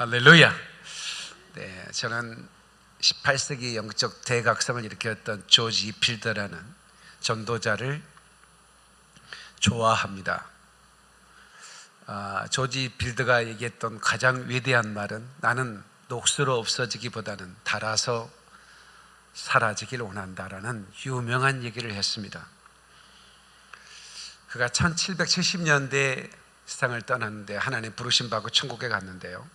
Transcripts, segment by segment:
할렐루야. 네, 저는 18세기 영적 대각성을 일으켰던 조지 필더라는 전도자를 좋아합니다. 아, 조지 빌드가 얘기했던 가장 위대한 말은 나는 녹수로 없어지기보다는 달아서 사라지길 원한다라는 유명한 얘기를 했습니다. 그가 1770년대 세상을 떠났는데 하나님 부르심 받고 천국에 갔는데요.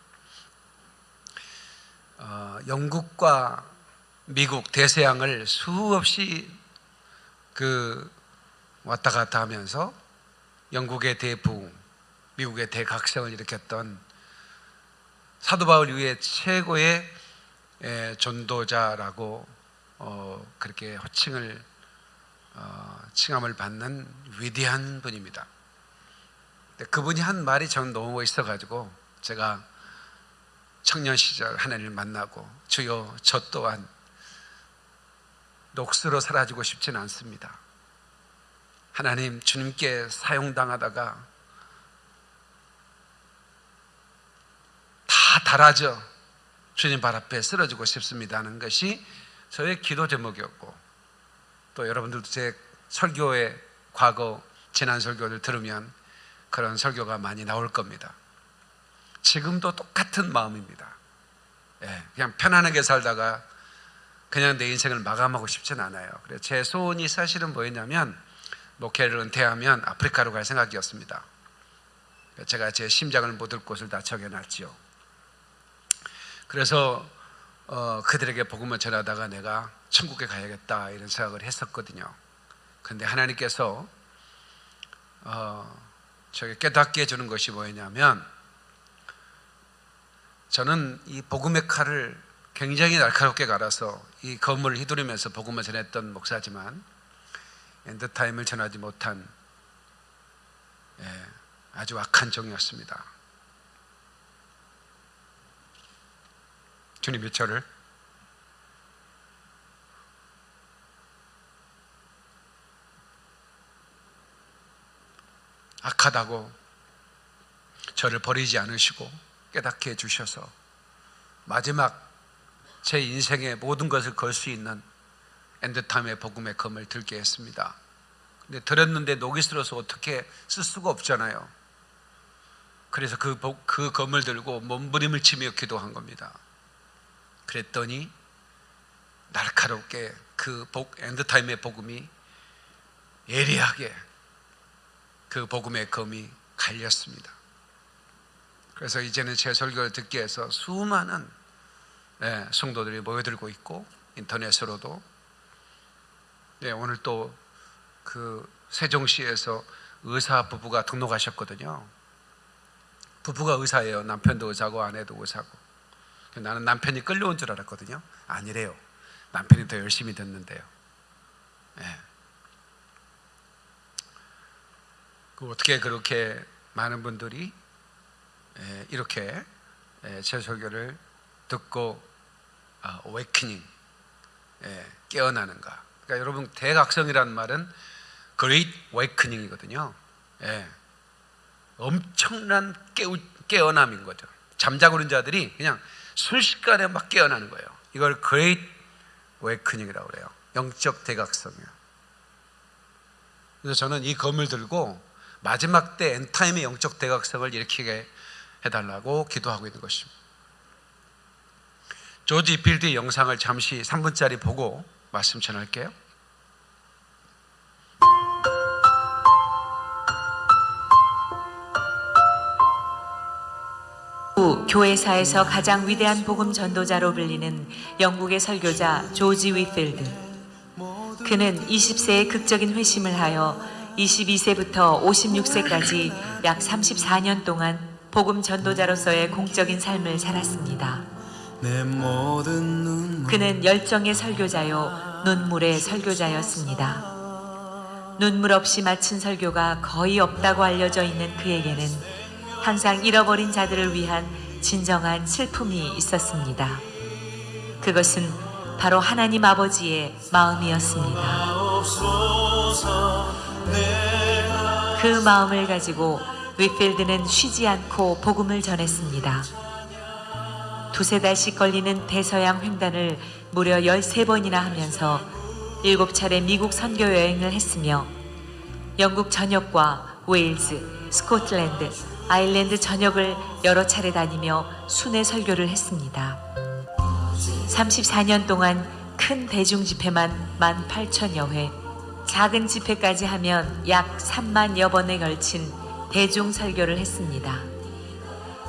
어, 영국과 미국 대서양을 수없이 그 왔다 갔다 하면서 영국의 대부흥, 미국의 대각성을 일으켰던 사도 바울 이후에 최고의 에, 전도자라고 어, 그렇게 호칭을 어, 칭함을 받는 위대한 분입니다. 그분이 한 말이 저는 너무 멋있어가지고 제가 청년 시절 하나님을 만나고 주여 저 또한 녹수로 사라지고 싶지는 않습니다. 하나님 주님께 사용당하다가 다 달아져 주님 발 앞에 쓰러지고 싶습니다 하는 것이 저의 기도 제목이었고 또 여러분들도 제 설교의 과거 지난 설교를 들으면 그런 설교가 많이 나올 겁니다. 지금도 똑같은 마음입니다. 예, 그냥 편안하게 살다가 그냥 내 인생을 마감하고 싶진 않아요. 그래서 제 소원이 사실은 뭐였냐면 목회를 은퇴하면 아프리카로 갈 생각이었습니다. 제가 제 심장을 못을 곳을 다 적어놨지요. 그래서 어, 그들에게 복음을 전하다가 내가 천국에 가야겠다 이런 생각을 했었거든요. 근데 하나님께서 어, 저에게 깨닫게 해주는 것이 뭐였냐면 저는 이 복음의 칼을 굉장히 날카롭게 갈아서 이 검을 휘두르면서 복음을 전했던 목사지만 end time을 전하지 못한 예, 아주 악한 종이었습니다. 주님이 저를 악하다고 저를 버리지 않으시고 깨닫게 해주셔서 마지막 제 인생의 모든 것을 걸 수 있는 엔드타임의 복음의 검을 들게 했습니다. 근데 들었는데 녹이 슬어서 어떻게 쓸 수가 없잖아요. 그래서 그, 그 검을 들고 몸부림을 치며 기도한 겁니다. 그랬더니 날카롭게 그 복, 엔드타임의 복음이 예리하게 그 복음의 검이 갈렸습니다. 그래서 이제는 제 설교를 듣기 위해서 수많은 네, 성도들이 모여들고 있고 인터넷으로도 네, 오늘 또 그 세종시에서 의사 부부가 등록하셨거든요. 부부가 의사예요. 남편도 의사고 아내도 의사고. 나는 남편이 끌려온 줄 알았거든요. 아니래요. 남편이 더 열심히 듣는데요. 네. 그 어떻게 그렇게 많은 분들이 이렇게 제 설교를 듣고 어웨이닝 깨어나는가? 그러니까 여러분 대각성이라는 말은 Great Awakening이거든요. 예. 엄청난 깨우, 깨어남인 거죠. 잠자고 있는 자들이 그냥 순식간에 막 깨어나는 거예요. 이걸 Great Awakening이라고 그래요. 영적 대각성이요. 그래서 저는 이 검을 들고 마지막 때 엔타임의 영적 대각성을 일으키게 해달라고 기도하고 있는 것입니다. 조지 빌드의 영상을 잠시 3분짜리 보고 말씀 전할게요. 교회사에서 가장 위대한 복음 전도자로 불리는 영국의 설교자 조지 위필드. 그는 20세의 극적인 회심을 하여 22세부터 56세까지 약 34년 동안 복음 전도자로서의 공적인 삶을 살았습니다. 그는 열정의 설교자요, 눈물의 설교자였습니다. 눈물 없이 마친 설교가 거의 없다고 알려져 있는 그에게는 항상 잃어버린 자들을 위한 진정한 슬픔이 있었습니다. 그것은 바로 하나님 아버지의 마음이었습니다. 그 마음을 가지고 위필드는 쉬지 않고 복음을 전했습니다. 두세 달씩 걸리는 대서양 횡단을 무려 13번이나 하면서 일곱 차례 미국 선교 여행을 했으며 영국 전역과 웨일즈, 스코틀랜드, 아일랜드 전역을 여러 차례 다니며 순회 설교를 했습니다. 34년 동안 큰 대중 집회만 18,000여 회, 작은 집회까지 하면 약 3만여 번에 걸친 대중 설교를 했습니다.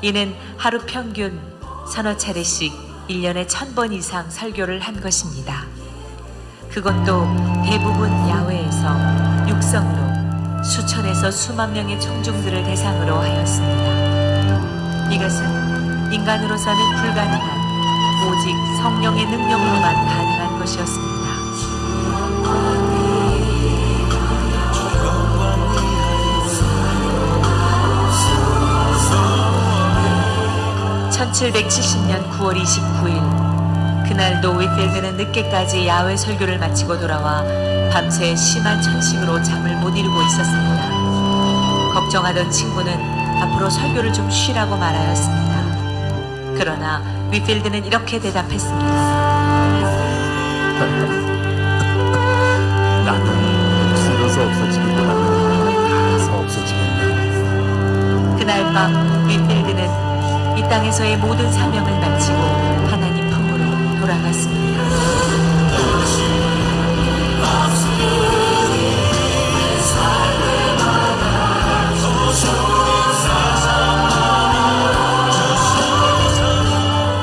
이는 하루 평균 서너 차례씩 1년에 1000번 이상 설교를 한 것입니다. 그것도 대부분 야외에서 육성으로 수천에서 수만 명의 청중들을 대상으로 하였습니다. 이것은 인간으로서는 불가능한 오직 성령의 능력으로만 가능한 것이었습니다. 1770년 9월 29일 그날도 윗필드는 늦게까지 야외 설교를 마치고 돌아와 밤새 심한 천식으로 잠을 못 이루고 있었습니다. 걱정하던 친구는 앞으로 설교를 좀 쉬라고 말하였습니다. 그러나 윗필드는 이렇게 대답했습니다. 나는 줄여서 없어지기보다는 닿아서 없어지겠네. 그날 밤 땅에서의 모든 사명을 마치고 하나님 품으로 돌아갔습니다.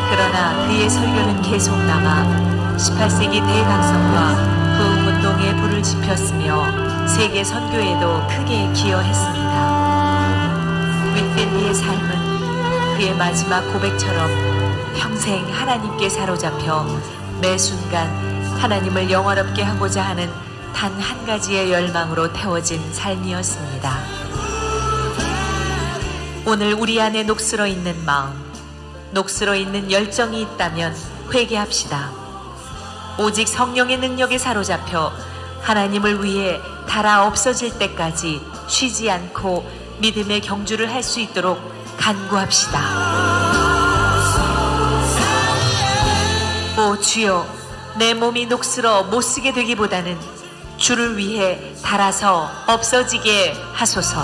그러나 그의 설교는 계속 남아 18세기 대각성과 부흥운동에 불을 지폈으며 세계 선교에도 크게 기여했습니다. 윗필드의 삶은 그의 마지막 고백처럼 평생 하나님께 사로잡혀 매 순간 하나님을 영화롭게 하고자 하는 단 한 가지의 열망으로 태워진 삶이었습니다. 오늘 우리 안에 녹슬어 있는 마음, 녹슬어 있는 열정이 있다면 회개합시다. 오직 성령의 능력에 사로잡혀 하나님을 위해 달아 없어질 때까지 쉬지 않고 믿음의 경주를 할 수 있도록 간구합시다. 오 주여, 내 몸이 녹슬어 못 쓰게 되기보다는 주를 위해 달아서 없어지게 하소서.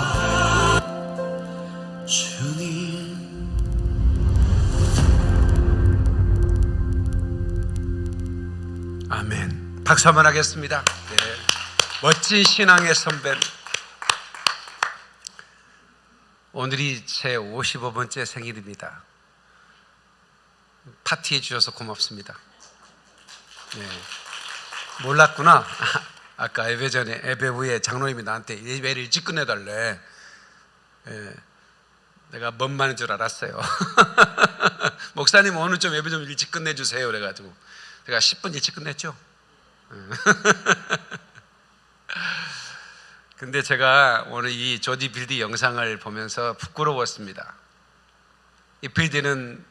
아멘. 박수 한번 하겠습니다. 네. 멋진 신앙의 선배. 오늘이 제 55번째 생일입니다. 파티해 주셔서 고맙습니다. 네. 몰랐구나. 아까 예배 전에 예배 후에 장로님이 나한테 예배를 일찍 끝내달래. 예. 내가 뭔 말인 줄 알았어요. 목사님 오늘 좀 예배 좀 일찍 끝내주세요. 그래가지고 제가 10분 일찍 끝냈죠. 근데 제가 오늘 이 조디 빌디 영상을 보면서 부끄러웠습니다. 이 빌디는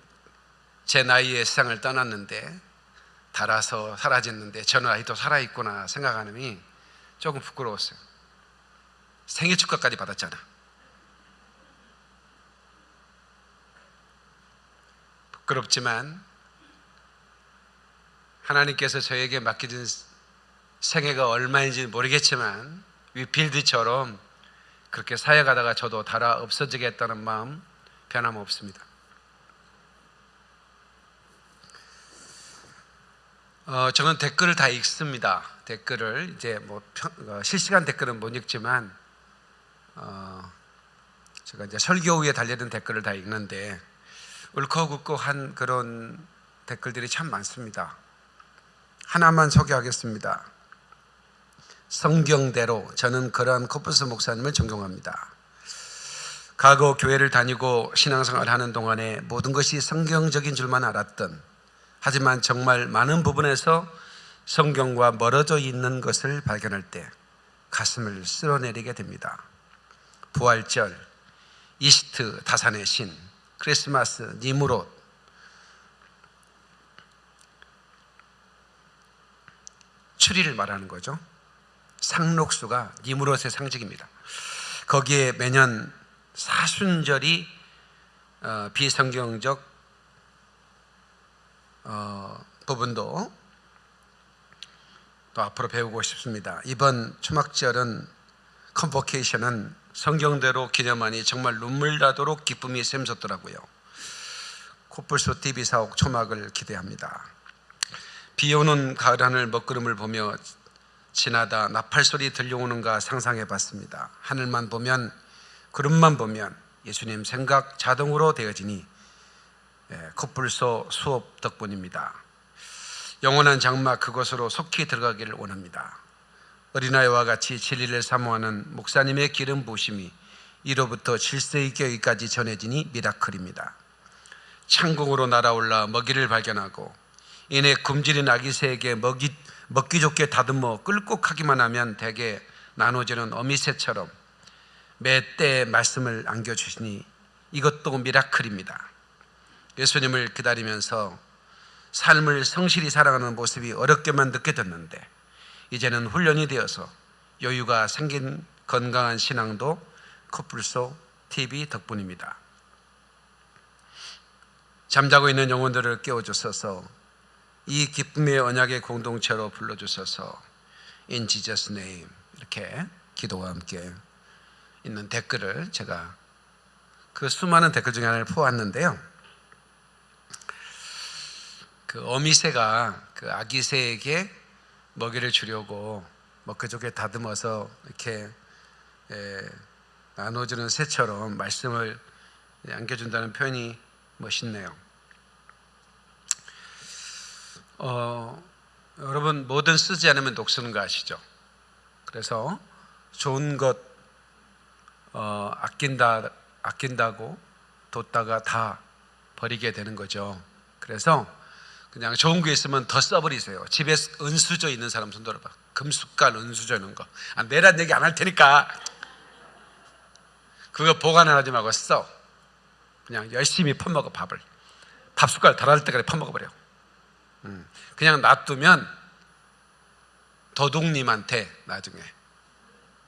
제 나이에 세상을 떠났는데 달아서 사라졌는데 저는 아직도 살아있구나 생각하는 조금 부끄러웠어요. 생일 축하까지 받았잖아. 부끄럽지만 하나님께서 저에게 맡겨진 생애가 얼마인지 모르겠지만 위필드처럼 그렇게 사역하다가 저도 달아 없어지겠다는 마음 변함없습니다. 어, 저는 댓글을 다 읽습니다. 댓글을 이제 뭐 평- 어, 실시간 댓글은 못 읽지만 어, 제가 이제 설교 후에 달려든 댓글을 다 읽는데 울컥울컥한 그런 댓글들이 참 많습니다. 하나만 소개하겠습니다. 성경대로 저는 그러한 코프스 목사님을 존경합니다. 과거 교회를 다니고 신앙생활을 하는 동안에 모든 것이 성경적인 줄만 알았던 하지만 정말 많은 부분에서 성경과 멀어져 있는 것을 발견할 때 가슴을 쓸어내리게 됩니다. 부활절, 이스트 다산의 신, 크리스마스, 니무롯, 추리를 말하는 거죠. 상록수가 니무롯의 상징입니다. 거기에 매년 사순절이 어, 비성경적 어, 부분도 또 앞으로 배우고 싶습니다. 이번 초막절은 컨버케이션은 성경대로 기념하니 정말 눈물 나도록 기쁨이 샘솟더라고요. 코뿔소 TV 사옥 초막을 기대합니다. 비 오는 가을 하늘 먹구름을 보며 지나다 나팔 소리 들려오는가 상상해 봤습니다. 하늘만 보면 구름만 보면 예수님 생각 자동으로 되어지니 예, 코뿔소 수업 덕분입니다. 영원한 장막 그곳으로 속히 들어가기를 원합니다. 어린아이와 같이 진리를 사모하는 목사님의 기름 부심이 이로부터 7세기 교회까지 전해지니 미라클입니다. 창공으로 날아올라 먹이를 발견하고 이내 굶주린 아기 새에게 먹이, 먹기 좋게 다듬어 끌고 가기만 하면 대개 나눠지는 어미새처럼 매 때에 말씀을 안겨주시니 이것도 미라클입니다. 예수님을 기다리면서 삶을 성실히 살아가는 모습이 어렵게만 느껴졌는데 이제는 훈련이 되어서 여유가 생긴 건강한 신앙도 코뿔소 TV 덕분입니다. 잠자고 있는 영혼들을 깨워주셔서 이 기쁨의 언약의 공동체로 불러주셔서 In Jesus name 이렇게 기도와 함께 있는 댓글을 제가 그 수많은 댓글 중에 하나를 포왔는데요. 그 어미새가 그 아기새에게 먹이를 주려고 먹그저께 다듬어서 이렇게 에, 나눠주는 새처럼 말씀을 안겨준다는 표현이 멋있네요. 어, 여러분 뭐든 쓰지 않으면 녹쓰는 거 아시죠? 그래서 좋은 것 어, 아낀다 아낀다고 뒀다가 다 버리게 되는 거죠. 그래서 그냥 좋은 게 있으면 더 써버리세요. 집에 은수저 있는 사람 손 들어봐. 금숟갈 은수저 있는 거. 아, 내란 얘기 안 할 테니까 그거 보관하지 말고 써. 그냥 열심히 퍼먹어 밥을. 밥 숟갈 달할 때까지 퍼먹어 버려. 음, 그냥 놔두면 도둑님한테 나중에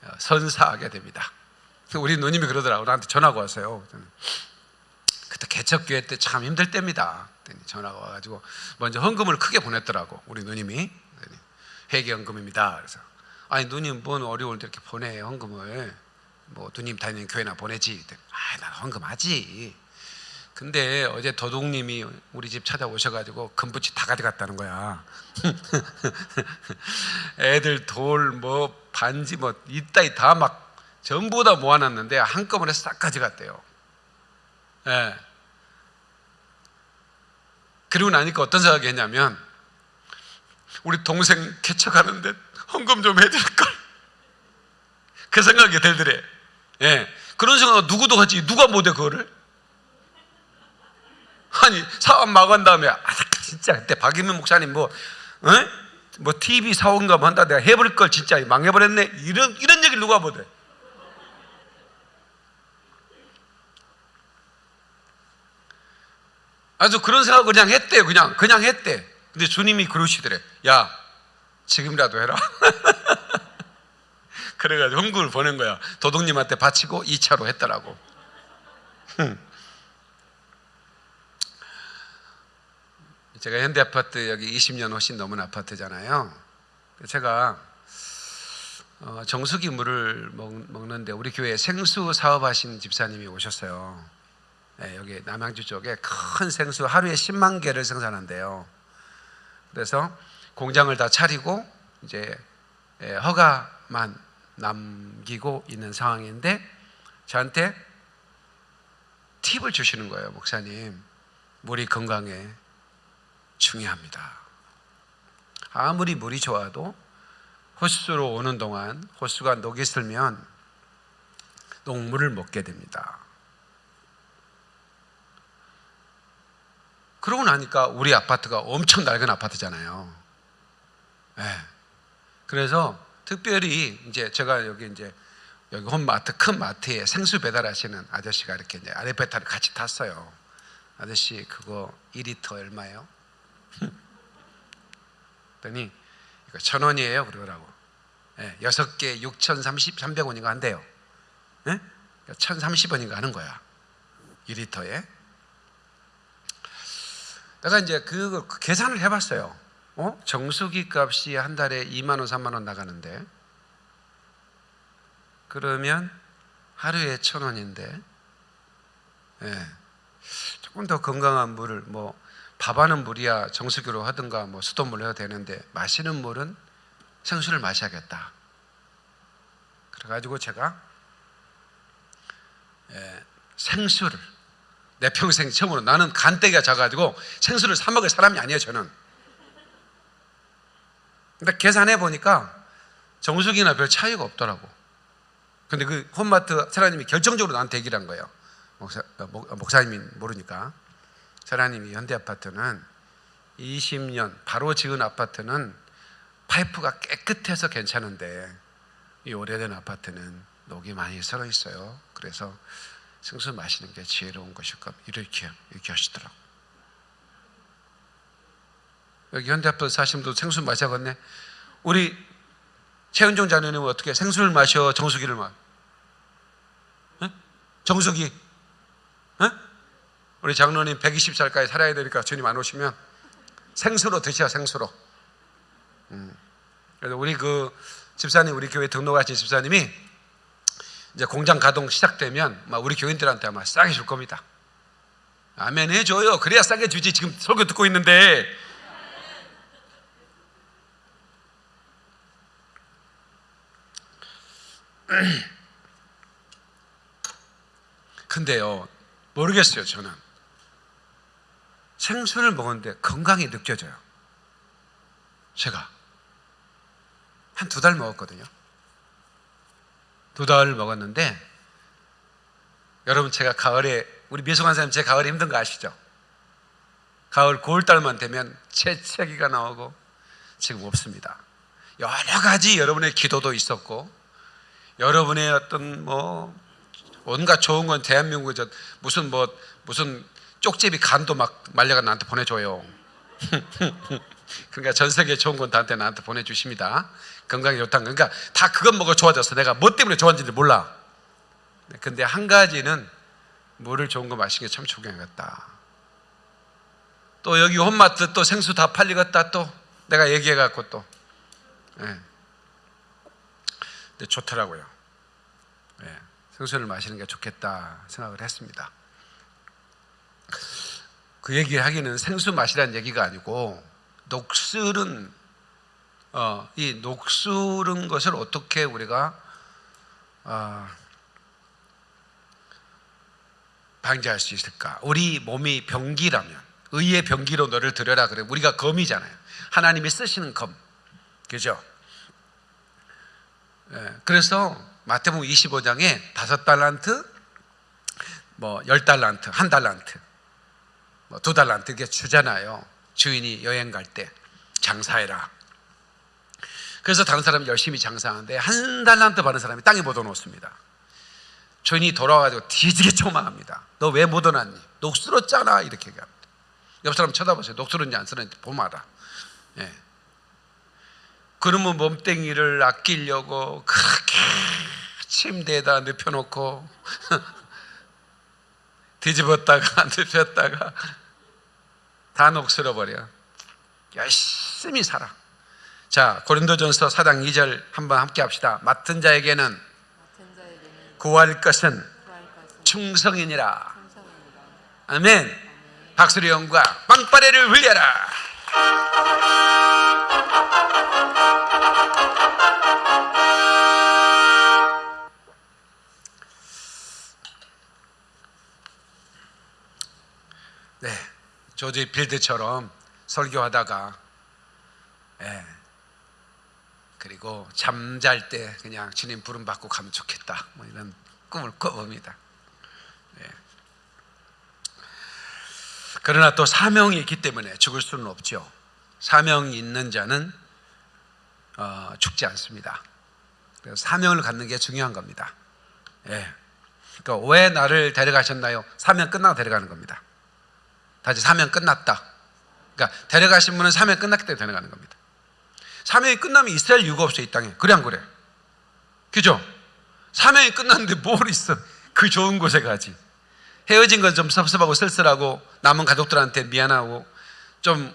어, 선사하게 됩니다. 우리 누님이 그러더라고 나한테 전화가 왔어요. 그때 개척교회 때 참 힘들 때입니다. 전화가 와가지고 먼저 헌금을 크게 보냈더라고 우리 누님이 회계헌금입니다. 그래서 아니 누님 뭔 어려울 때 이렇게 보내 헌금을 뭐 누님 다니는 교회나 보내지. 아난 헌금하지. 근데 어제 도둑님이 우리 집 찾아오셔가지고 금붙이 다 가져갔다는 거야. 애들 돌 뭐 반지 뭐 이따이 다막 전부 다 모아놨는데 한꺼번에 싹 가져갔대요. 예. 그리고 나니까 어떤 생각이 했냐면 우리 동생 개척하는데 헌금 좀 해줄 걸. 그 생각이 들더래. 예. 그런 생각 누구도 하지 누가 못해 그거를? 아니 사업 막은 다음에 아 진짜 그때 박인민 목사님 뭐 어? 뭐 TV 사원가 뭐 한다 내가 해버릴 걸 진짜 망해버렸네 이런 이런 얘기를 누가 못해? 아주 그런 생각 그냥 했대 그냥 그냥 했대. 근데 주님이 그러시더래. 야 지금이라도 해라. 그래가지고 헌금을 보낸 거야. 도둑님한테 바치고 2차로 했더라고. 제가 현대아파트 여기 20년 훨씬 넘은 아파트잖아요. 제가 어, 정수기 물을 먹, 먹는데 우리 교회 생수 사업하신 집사님이 오셨어요. 네, 여기 남양주 쪽에 큰 생수 하루에 10만 개를 생산한대요. 그래서 공장을 다 차리고 이제 예, 허가만 남기고 있는 상황인데 저한테 팁을 주시는 거예요, 목사님. 물이 건강에 중요합니다. 아무리 물이 좋아도 호수로 오는 동안 호수가 녹이 슬면 녹물을 먹게 됩니다. 그러고 나니까 우리 아파트가 엄청 낡은 아파트잖아요. 네. 그래서 특별히 이제 제가 여기 이제 여기 홈마트 큰 마트에 생수 배달하시는 아저씨가 이렇게 이제 아레페타를 같이 탔어요. 아저씨 그거 2리터 얼마예요? 그랬더니 이거 천 원이에요 그러더라고. 예, 여섯 개 6,030, 300원인가 한대요. 예? 1,030원인가 하는 거야. 2리터에. 내가 이제 그 계산을 해봤어요. 어? 정수기 값이 한 달에 2만 원, 3만 원 나가는데 그러면 하루에 천 원인데 예. 조금 더 건강한 물을 뭐 밥하는 물이야 정수기로 하든가 뭐 수돗물로 해도 되는데 마시는 물은 생수를 마셔야겠다. 그래가지고 제가 예, 생수를 내 평생 처음으로 나는 간대기가 작아가지고 생수를 사 먹을 사람이 아니에요 저는. 근데 계산해 보니까 정수기나 별 차이가 없더라고. 근데 그 홈마트 사장님이 결정적으로 나한테 얘기를 한 거예요. 목사, 어, 목, 어, 목사님이 모르니까. 사장님이 현대 아파트는 20년 바로 지은 아파트는 파이프가 깨끗해서 괜찮은데 이 오래된 아파트는 녹이 많이 썰어 있어요. 그래서 생수 마시는 게 지혜로운 것일 겁니다. 이렇게 이렇게 하시더라고. 여기 현대 아파트 사시는 분도 생수 마셔겠네. 우리 최은종 자녀님은 어떻게 생수를 마셔 정수기를 마? 에? 정수기? 에? 우리 장로님 120살까지 살아야 되니까 주님 안 오시면 생수로 드셔 생수로. 음. 그래서 우리 그 집사님 우리 교회 등록하신 집사님이 이제 공장 가동 시작되면 막 우리 교인들한테 아마 싸게 줄 겁니다. 아멘 해줘요. 그래야 싸게 주지. 지금 설교 듣고 있는데 근데요 모르겠어요 저는 생수를 먹었는데 건강이 느껴져요. 제가 한 두 달 먹었거든요. 두 달 먹었는데 여러분 제가 가을에 우리 미성한 사람 제 가을에 힘든 거 아시죠? 가을 고울달만 되면 재채기가 나오고 지금 없습니다. 여러 가지 여러분의 기도도 있었고 여러분의 어떤 뭐 온갖 좋은 건 대한민국에 저 무슨 뭐 무슨 쪽제비 간도 막 말려가 나한테 보내줘요. 그러니까 전 세계 좋은 건 나한테 나한테 보내주십니다. 건강이 좋다는 거. 그러니까 다 그것 먹어 좋아졌어. 내가 뭐 때문에 좋아졌는지 몰라. 근데 한 가지는 물을 좋은 거 마시는 게참 중요하겠다. 또 여기 홈마트 또 생수 다 팔리겠다 또 내가 얘기해 갖고 또. 예. 근데 좋더라고요. 예. 생수를 마시는 게 좋겠다 생각을 했습니다. 그 얘기를 하기는 생수 마시라는 얘기가 아니고 녹슬은 어, 이 녹슬은 것을 어떻게 우리가 어, 방지할 수 있을까? 우리 몸이 병기라면 의의 병기로 너를 들여라 그래. 우리가 검이잖아요. 하나님이 쓰시는 검, 그죠? 예, 그래서 마태복음 25장에 다섯 달란트, 뭐 열 달란트, 한 달란트, 뭐 두 달란트 이렇게 주잖아요. 주인이 여행 갈 때 장사해라. 그래서 다른 사람이 열심히 장사하는데 한 달란트 받은 사람이 땅에 못 얻어놓습니다. 주인이 돌아와가지고 뒤지게 초마합니다. 너왜못 얻어놨니? 녹슬었잖아 이렇게 얘기합니다. 옆 사람 쳐다보세요. 녹슬었는지 안 슬었는지 보마라. 예. 그러면 몸뚱이를 아끼려고 그렇게 침대에다 눕혀놓고 뒤집었다가 눕혔다가 다 녹슬어 버려. 열심히 살아. 자 고린도전서 4장 2절 한번 함께 합시다. 맡은 자에게는 구할 것은 충성이니라. 아멘. 박수리 형과 빵빠레를 흘려라. 조지 빌드처럼 설교하다가, 예, 그리고 잠잘 때 그냥 주님 부름 받고 가면 좋겠다. 뭐 이런 꿈을 꿔봅니다. 예. 그러나 또 사명이 있기 때문에 죽을 수는 없죠. 사명이 있는 자는 어, 죽지 않습니다. 사명을 갖는 게 중요한 겁니다. 예. 그러니까 왜 나를 데려가셨나요? 사명 끝나고 데려가는 겁니다. 다시 사명 끝났다. 그러니까 데려가신 분은 사명 끝났기 때문에 데려가는 겁니다. 사명이 끝나면 있을 이유가 없어요, 이 땅에. 그래 안 그래? 그죠? 사명이 끝났는데 뭘 있어? 그 좋은 곳에 가지. 헤어진 건 좀 섭섭하고 쓸쓸하고 남은 가족들한테 미안하고 좀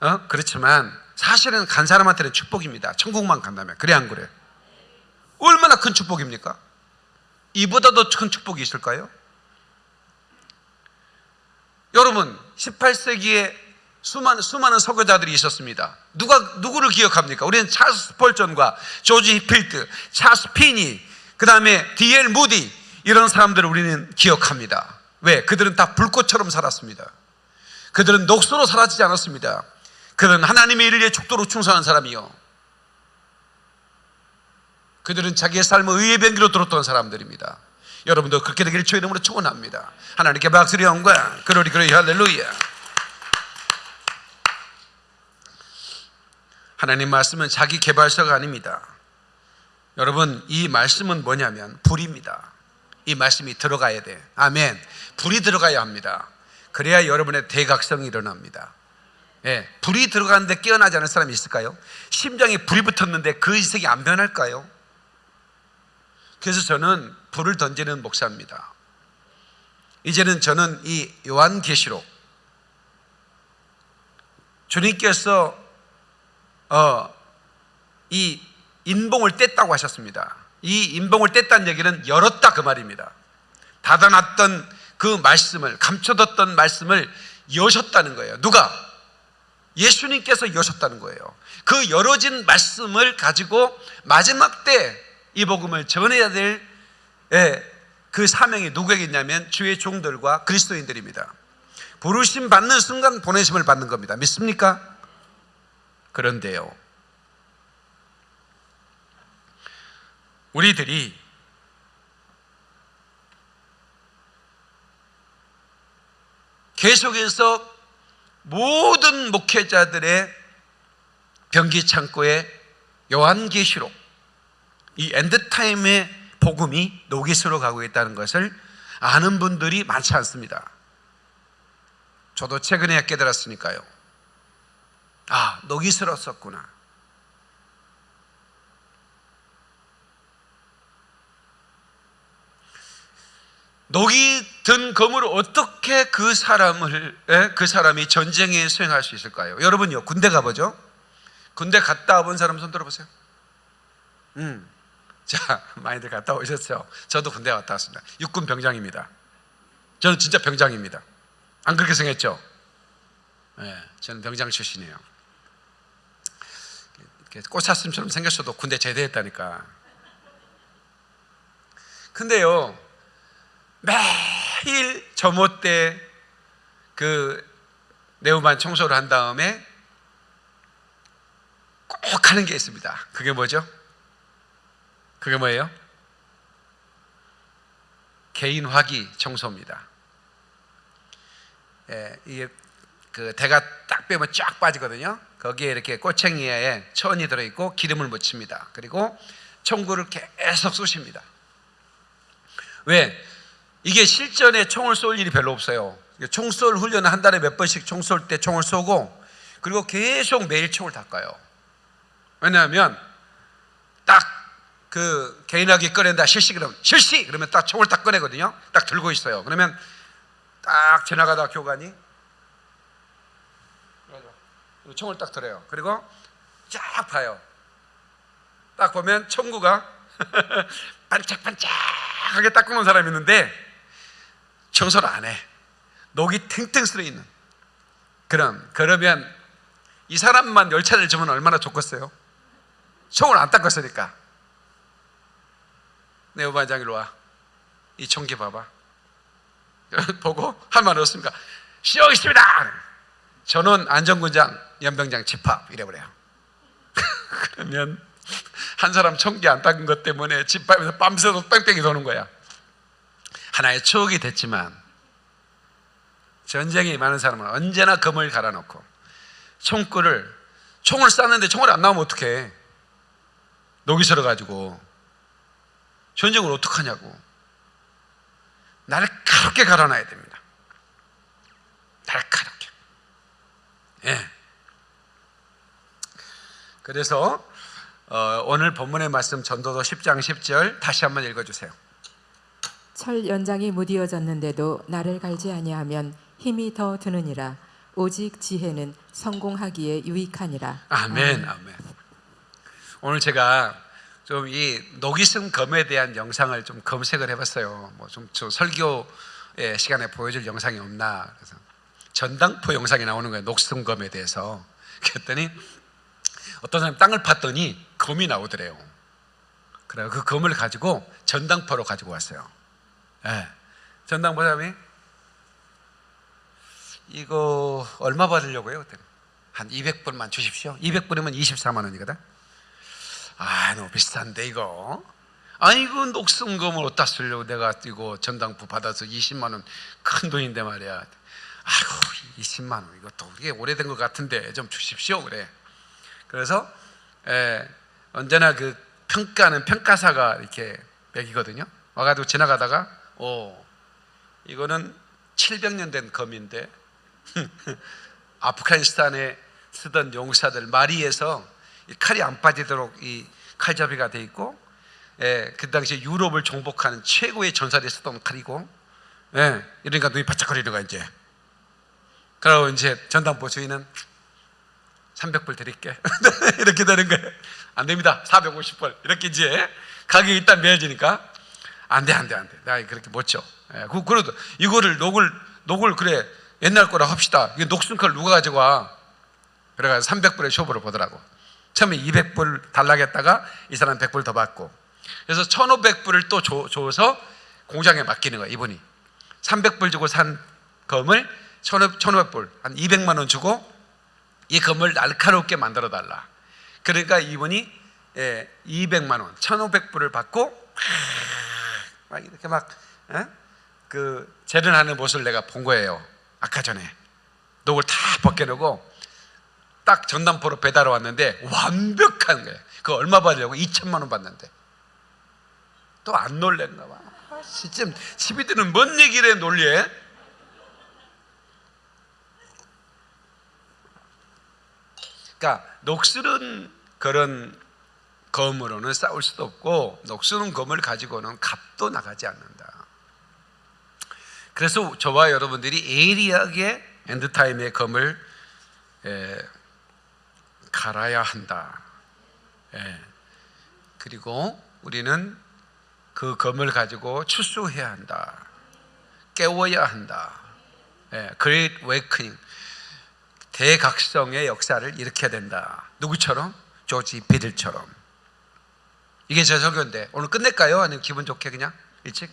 어? 그렇지만 사실은 간 사람한테는 축복입니다. 천국만 간다면 그래 안 그래? 얼마나 큰 축복입니까? 이보다 더 큰 축복이 있을까요? 여러분 18세기에 수많은, 수많은 설교자들이 있었습니다. 누가 누구를 기억합니까? 우리는 찰스 펄전과 조지 히필드, 찰스 피니, 그 다음에 디엘 무디 이런 사람들을 우리는 기억합니다. 왜? 그들은 다 불꽃처럼 살았습니다. 그들은 녹수로 사라지지 않았습니다. 그들은 하나님의 일을 위해 죽도록 충성한 사람이요. 그들은 자기의 삶을 의의 변기로 들었던 사람들입니다. 여러분도 그렇게 되기를 주의 이름으로 축원합니다. 하나님께 박수리 영광, 그러리 그러리 할렐루야. 하나님 말씀은 자기 개발서가 아닙니다. 여러분 이 말씀은 뭐냐면 불입니다. 이 말씀이 들어가야 돼. 아멘. 불이 들어가야 합니다. 그래야 여러분의 대각성이 일어납니다. 예, 불이 들어가는데 깨어나지 않은 사람이 있을까요? 심장에 불이 붙었는데 그 인생이 안 변할까요? 그래서 저는 불을 던지는 목사입니다. 이제는 저는 이 요한계시록 주님께서 어, 이 인봉을 뗐다고 하셨습니다. 이 인봉을 뗐다는 얘기는 열었다 그 말입니다. 닫아놨던 그 말씀을 감춰뒀던 말씀을 여셨다는 거예요. 누가? 예수님께서 여셨다는 거예요. 그 열어진 말씀을 가지고 마지막 때 이 복음을 전해야 될 그 사명이 누구에게 있냐면 주의 종들과 그리스도인들입니다. 부르심 받는 순간 보내심을 받는 겁니다. 믿습니까? 그런데요. 우리들이 계속해서 모든 목회자들의 변기 창고에 요한계시록 이 엔드타임의 복음이 노기스로 가고 있다는 것을 아는 분들이 많지 않습니다. 저도 최근에 깨달았으니까요. 아, 노기스러웠구나. 녹이 든 검으로 어떻게 그 사람을 에? 그 사람이 전쟁에 수행할 수 있을까요? 여러분요 군대 가보죠. 군대 갔다 온 사람 손 들어보세요. 음, 자 많이들 갔다 오셨죠. 저도 군대 갔다 왔습니다. 육군 병장입니다. 저는 진짜 병장입니다. 안 그렇게 생겼죠? 네, 저는 병장 출신이에요. 꽃사슴처럼 생겼어도 군대 제대했다니까. 근데요. 매일 점호 때그 네오만 청소를 한 다음에 꼭 하는 게 있습니다. 그게 뭐죠? 그게 뭐예요? 개인 화기 청소입니다. 예, 이게 그 대가 딱 빼면 쫙 빠지거든요. 거기에 이렇게 꼬챙이에 천이 들어있고 기름을 묻힙니다. 그리고 총구를 계속 쏘십니다. 왜? 이게 실전에 총을 쏠 일이 별로 없어요. 총쏠 훈련을 한 달에 몇 번씩 총 쏠 때 총을 쏘고 그리고 계속 매일 총을 닦아요. 왜냐하면 딱 그 개인하게 꺼낸다 실시 그러면 실시 그러면 딱 총을 딱 꺼내거든요. 딱 들고 있어요. 그러면 딱 지나가다 교관이 총을 딱 들어요. 그리고 쫙 봐요. 딱 보면 청구가 반짝반짝하게 닦아놓은 사람이 있는데 청소를 안 해. 녹이 탱탱 쓸어 있는. 그럼 그러면 이 사람만 열차를 주면 얼마나 좋겠어요? 총을 안 닦았으니까. 내 오반장 이로 와. 이 총기 봐봐. 보고 할 말 없습니까? 시험 있습니다. 전원 안전군장 연병장 집합 이래버려요. 그러면 한 사람 총기 안 닦은 것 때문에 집밥에서 밤새도 뺑뺑이 도는 거야. 하나의 추억이 됐지만 전쟁이 많은 사람은 언제나 검을 갈아놓고 총구를 총을 쐈는데 총을 안 나오면 어떡해 녹이 슬어가지고 전쟁을 어떡하냐고 날카롭게 갈아놔야 됩니다 날카롭게 예. 그래서 어, 오늘 본문의 말씀 전도서 10장 10절 다시 한번 읽어주세요 철 연장이 무디어졌는데도 나를 갈지 아니하면 힘이 더 드느니라 오직 지혜는 성공하기에 유익하니라. 아멘, 아멘. 오늘 제가 좀 이 노기승 검에 대한 영상을 좀 검색을 해봤어요. 뭐좀 설교의 시간에 보여줄 영상이 없나 그래서 전당포 영상이 나오는 거예요. 녹슨 검에 대해서. 그랬더니 어떤 사람이 땅을 팠더니 검이 나오더래요. 그래요. 그 검을 가지고 전당포로 가지고 왔어요. 예. 전당포 사람이 이거 얼마 받으려고요? 그랬더니 한 200불만 주십시오. 200불이면 24만 원이거든. 아, 너무 비싼데 이거. 아이고 녹슨검을 어디다 쓰려고 내가 이거 전당포 받아서 20만 원 큰 돈인데 말이야. 아이고 20만 원 이것도 이게 오래된 것 같은데 좀 주십시오 그래. 그래서 에, 언제나 그 평가는 평가사가 이렇게 매기거든요. 와가지고 지나가다가 오 이거는 700년 된 검인데 아프가니스탄에 쓰던 용사들 마리에서 이 칼이 안 빠지도록 이 칼잡이가 돼 있고, 예, 그 당시에 유럽을 정복하는 최고의 전사들이 쓰던 칼이고, 예, 이러니까 눈이 바짝거리는 거야 이제. 그러고 이제 전당포 주인은 300불 드릴게 이렇게 되는 거예요. 안 됩니다. 450불 이렇게 이제 가격이 일단 매어지니까 안 돼 안 돼 안돼. 내가 그렇게 못 쳐. 예, 그 그래도 이거를 녹을 녹을 그래 옛날 거라 합시다. 이거 녹슨 칼 누가 가지고 와? 그래가지고 300불의 쇼부를 보더라고. 처음에 200불 달라겠다가 이 사람 100불 더 받고. 그래서 1500불을 또 줘, 줘서 공장에 맡기는 거야 이분이. 300불 주고 산 검을 1500불 한 200만 원 주고 이 검을 날카롭게 만들어 달라. 그러니까 이분이 예, 200만 원 1500불을 받고 막 이렇게 막그 재련하는 모습을 내가 본 거예요 아까 전에. 녹을 다 벗겨내고 딱 전담포로 배달 왔는데 완벽한 거예요. 그 얼마 받으려고? 2천만 원 받는데. 또 안 놀랬나 봐. 아, 진짜 집이들은 뭔 얘기를 해 놀래? 그러니까 녹슬은 그런 검으로는 싸울 수도 없고 녹슬은 검을 가지고는 값도 나가지 않는다. 그래서 저와 여러분들이 예리하게 엔드타임의 검을 에, 갈아야 한다. 예. 그리고 우리는 그 검을 가지고 추수해야 한다. 깨워야 한다. 예. Great Awakening. 대각성의 역사를 일으켜야 된다. 누구처럼? 조지 비들처럼. 이게 제 설교인데 오늘 끝낼까요? 아니면 기분 좋게 그냥 일찍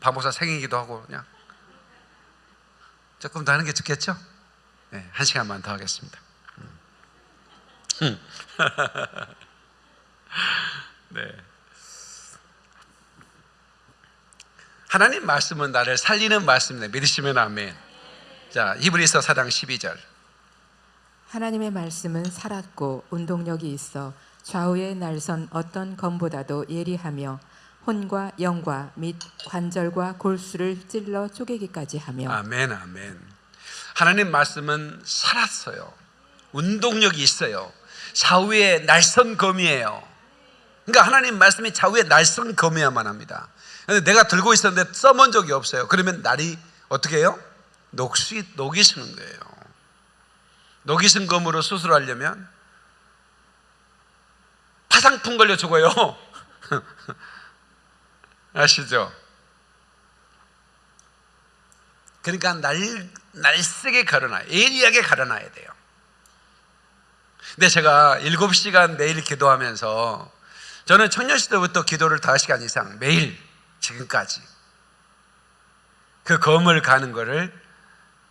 박목사 생일기도 하고 그냥 조금 더 하는 게 좋겠죠? 네, 한 시간만 더 하겠습니다. 네. 하나님 말씀은 나를 살리는 말씀이네. 믿으시면 아멘. 자, 히브리서 4장 12절. 하나님의 말씀은 살았고 운동력이 있어 좌우의 날선 어떤 검보다도 예리하며 혼과 영과 및 관절과 골수를 찔러 쪼개기까지 하며 아멘, 아멘. 하나님 말씀은 살았어요. 운동력이 있어요. 좌우의 날선 검이에요. 그러니까 하나님 말씀이 좌우의 날선 검이야만 합니다. 근데 내가 들고 있었는데 써본 적이 없어요. 그러면 날이 어떻게 해요? 녹시, 녹이 쓰는 거예요. 녹이 쓴 검으로 수술하려면 파상풍 걸려 죽어요. 아시죠? 그러니까 날, 날쌔게 가려놔. 예리하게 가려놔야 돼요. 근데 제가 7시간 매일 기도하면서 저는 청년 시대부터 기도를 5시간 이상 매일 지금까지 그 검을 가는 거를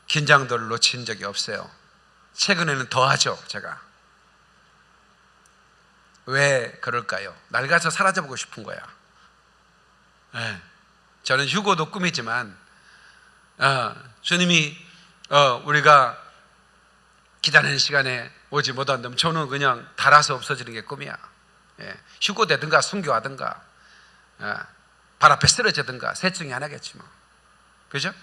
긴장도를 놓친 적이 없어요. 최근에는 더 하죠, 제가. 왜 그럴까요? 낡아서 사라져보고 싶은 거야. 네. 저는 휴고도 꿈이지만, 어, 주님이 어, 우리가 기다리는 시간에 오지 못한다면 저는 그냥 달아서 없어지는 게 꿈이야. 예. 휴고되든가 순교하든가 예. 발 앞에 쓰러지든가 셋 중에 하나겠지 뭐. 그죠?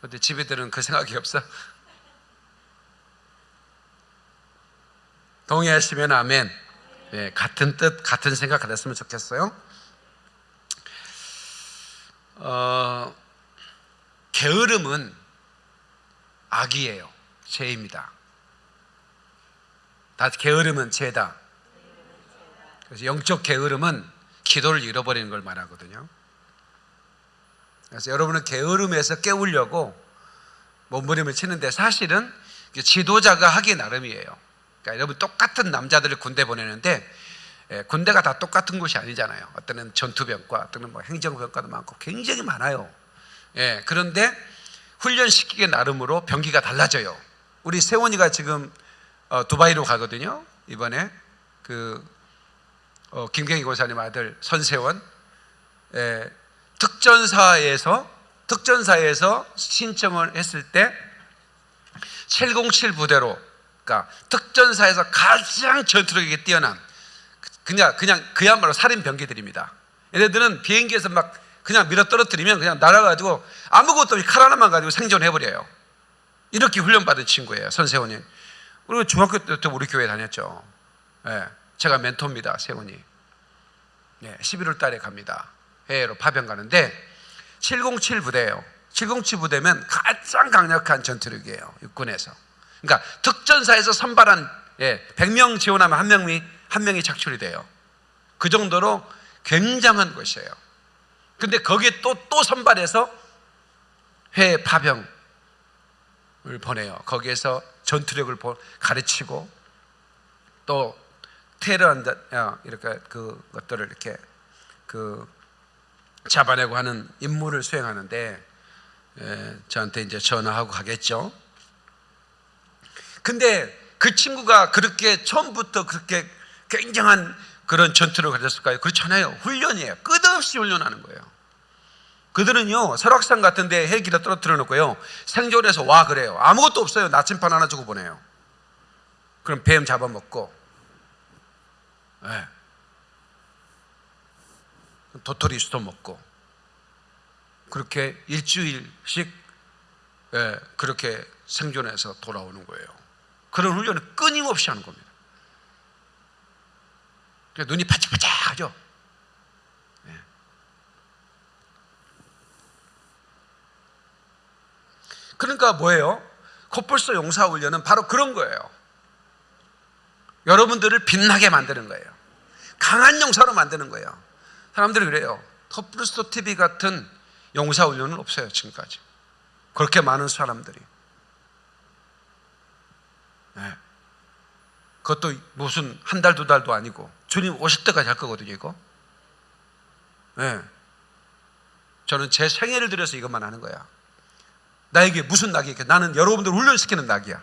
근데 집에들은 그 생각이 없어. 동의하시면 아멘. 예, 같은 뜻, 같은 생각 가졌으면 좋겠어요. 어, 게으름은 악이에요. 죄입니다. 다 게으름은 죄다. 그래서 영적 게으름은 기도를 잃어버리는 걸 말하거든요. 그래서 여러분은 게으름에서 깨우려고 몸부림을 치는데 사실은 지도자가 하기 나름이에요. 그러니까 여러분 똑같은 남자들을 군대 보내는데 예, 군대가 다 똑같은 곳이 아니잖아요. 어떤은 전투병과, 어떤은 뭐 행정병과도 많고 굉장히 많아요. 예, 그런데 훈련시키기 나름으로 병기가 달라져요. 우리 세원이가 지금 어, 두바이로 가거든요. 이번에 그 어, 김경희 고사님 아들 선세원 예, 특전사에서 특전사에서 신청을 했을 때 707 부대로 그러니까 특전사에서 가장 전투력이 뛰어난 그냥 그냥 그야말로 살인 병기들입니다. 얘네들은 비행기에서 막 그냥 밀어 떨어뜨리면 그냥 날아가지고 아무것도 없이 칼 하나만 가지고 생존해 버려요. 이렇게 훈련받은 친구예요, 선세원이. 그리고 중학교 때부터 우리 교회 다녔죠. 예, 제가 멘토입니다, 세원이. 예, 11월 달에 갑니다. 해외로 파병 가는데 707 부대예요. 707 부대면 가장 강력한 전투력이에요. 육군에서. 그러니까 특전사에서 선발한 예, 100명 지원하면 한 명이 한 명이 착출이 돼요. 그 정도로 굉장한 것이에요. 근데 거기에 또 또 선발해서 해외 파병을 보내요. 거기에서 전투력을 보- 가르치고 또 테러한다 어, 이렇게 그 것들을 이렇게 그 잡아내고 하는 임무를 수행하는데 에, 저한테 이제 전화하고 가겠죠. 근데 그 친구가 그렇게 처음부터 그렇게 굉장한 그런 전투를 가졌을까요? 그렇지 않아요. 훈련이에요. 끝없이 훈련하는 거예요. 그들은요, 설악산 같은 데 헬기를 떨어뜨려 놓고요, 생존해서 와 그래요. 아무것도 없어요. 나침반 하나 주고 보내요. 그럼 뱀 잡아먹고, 예. 도토리 수도 먹고, 그렇게 일주일씩 예, 그렇게 생존해서 돌아오는 거예요. 그런 훈련을 끊임없이 하는 겁니다. 눈이 바짝바짝하죠. 그러니까 뭐예요? 코뿔소 용사 훈련은 바로 그런 거예요. 여러분들을 빛나게 만드는 거예요. 강한 용사로 만드는 거예요. 사람들이 그래요. 코뿔소 TV 같은 용사 훈련은 없어요, 지금까지. 그렇게 많은 사람들이. 네. 그것도 무슨 한 달, 두 달도 아니고 주님 오실 때까지 할 거거든요, 이거. 네. 저는 제 생애를 들여서 이것만 하는 거야. 나에게 무슨 낙이 있게 나는 여러분들 훈련시키는 낙이야.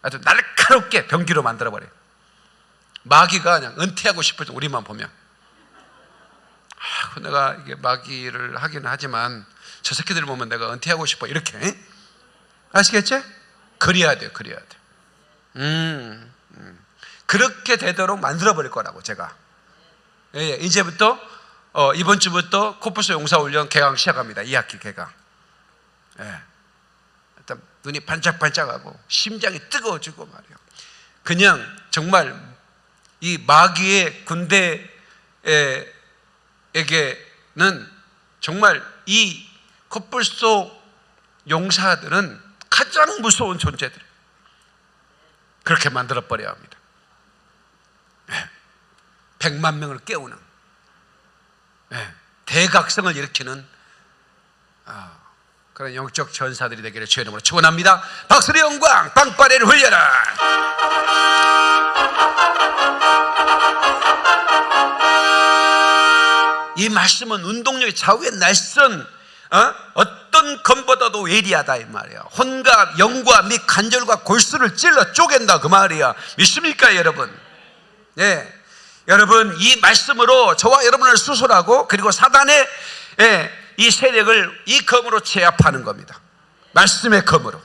아주 날카롭게 병기로 만들어버려. 마귀가 그냥 은퇴하고 싶을 때 우리만 보면. 아, 내가 이게 마귀를 하기는 하지만 저 새끼들 보면 내가 은퇴하고 싶어. 이렇게. 아시겠지? 그래야 돼요, 그래야 돼. 음, 음. 그렇게 되도록 만들어버릴 거라고, 제가. 예, 예. 이제부터, 어, 이번 주부터 코뿔소 용사훈련 개강 시작합니다. 2학기 개강. 예. 눈이 반짝반짝하고 심장이 뜨거워지고 말이요. 그냥 정말 이 마귀의 군대에게는 정말 이 코뿔소 용사들은 가장 무서운 존재들. 그렇게 만들어 버려야 합니다. 예. 100만 명을 깨우는 예. 대각성을 일으키는 아, 그런 영적 전사들이 되기를 주의 이름으로 축원합니다. 박수의 영광, 빵빠레를 흘려라. 이 말씀은 운동력이 좌우의 날선 어? 떤 검보다도 예리하다 이 말이야. 혼과 영과 및 관절과 골수를 찔러 쪼갠다 그 말이야. 믿습니까 여러분? 예. 여러분 이 말씀으로 저와 여러분을 수술하고 그리고 사단의 예, 이 세력을 이 검으로 제압하는 겁니다. 말씀의 검으로.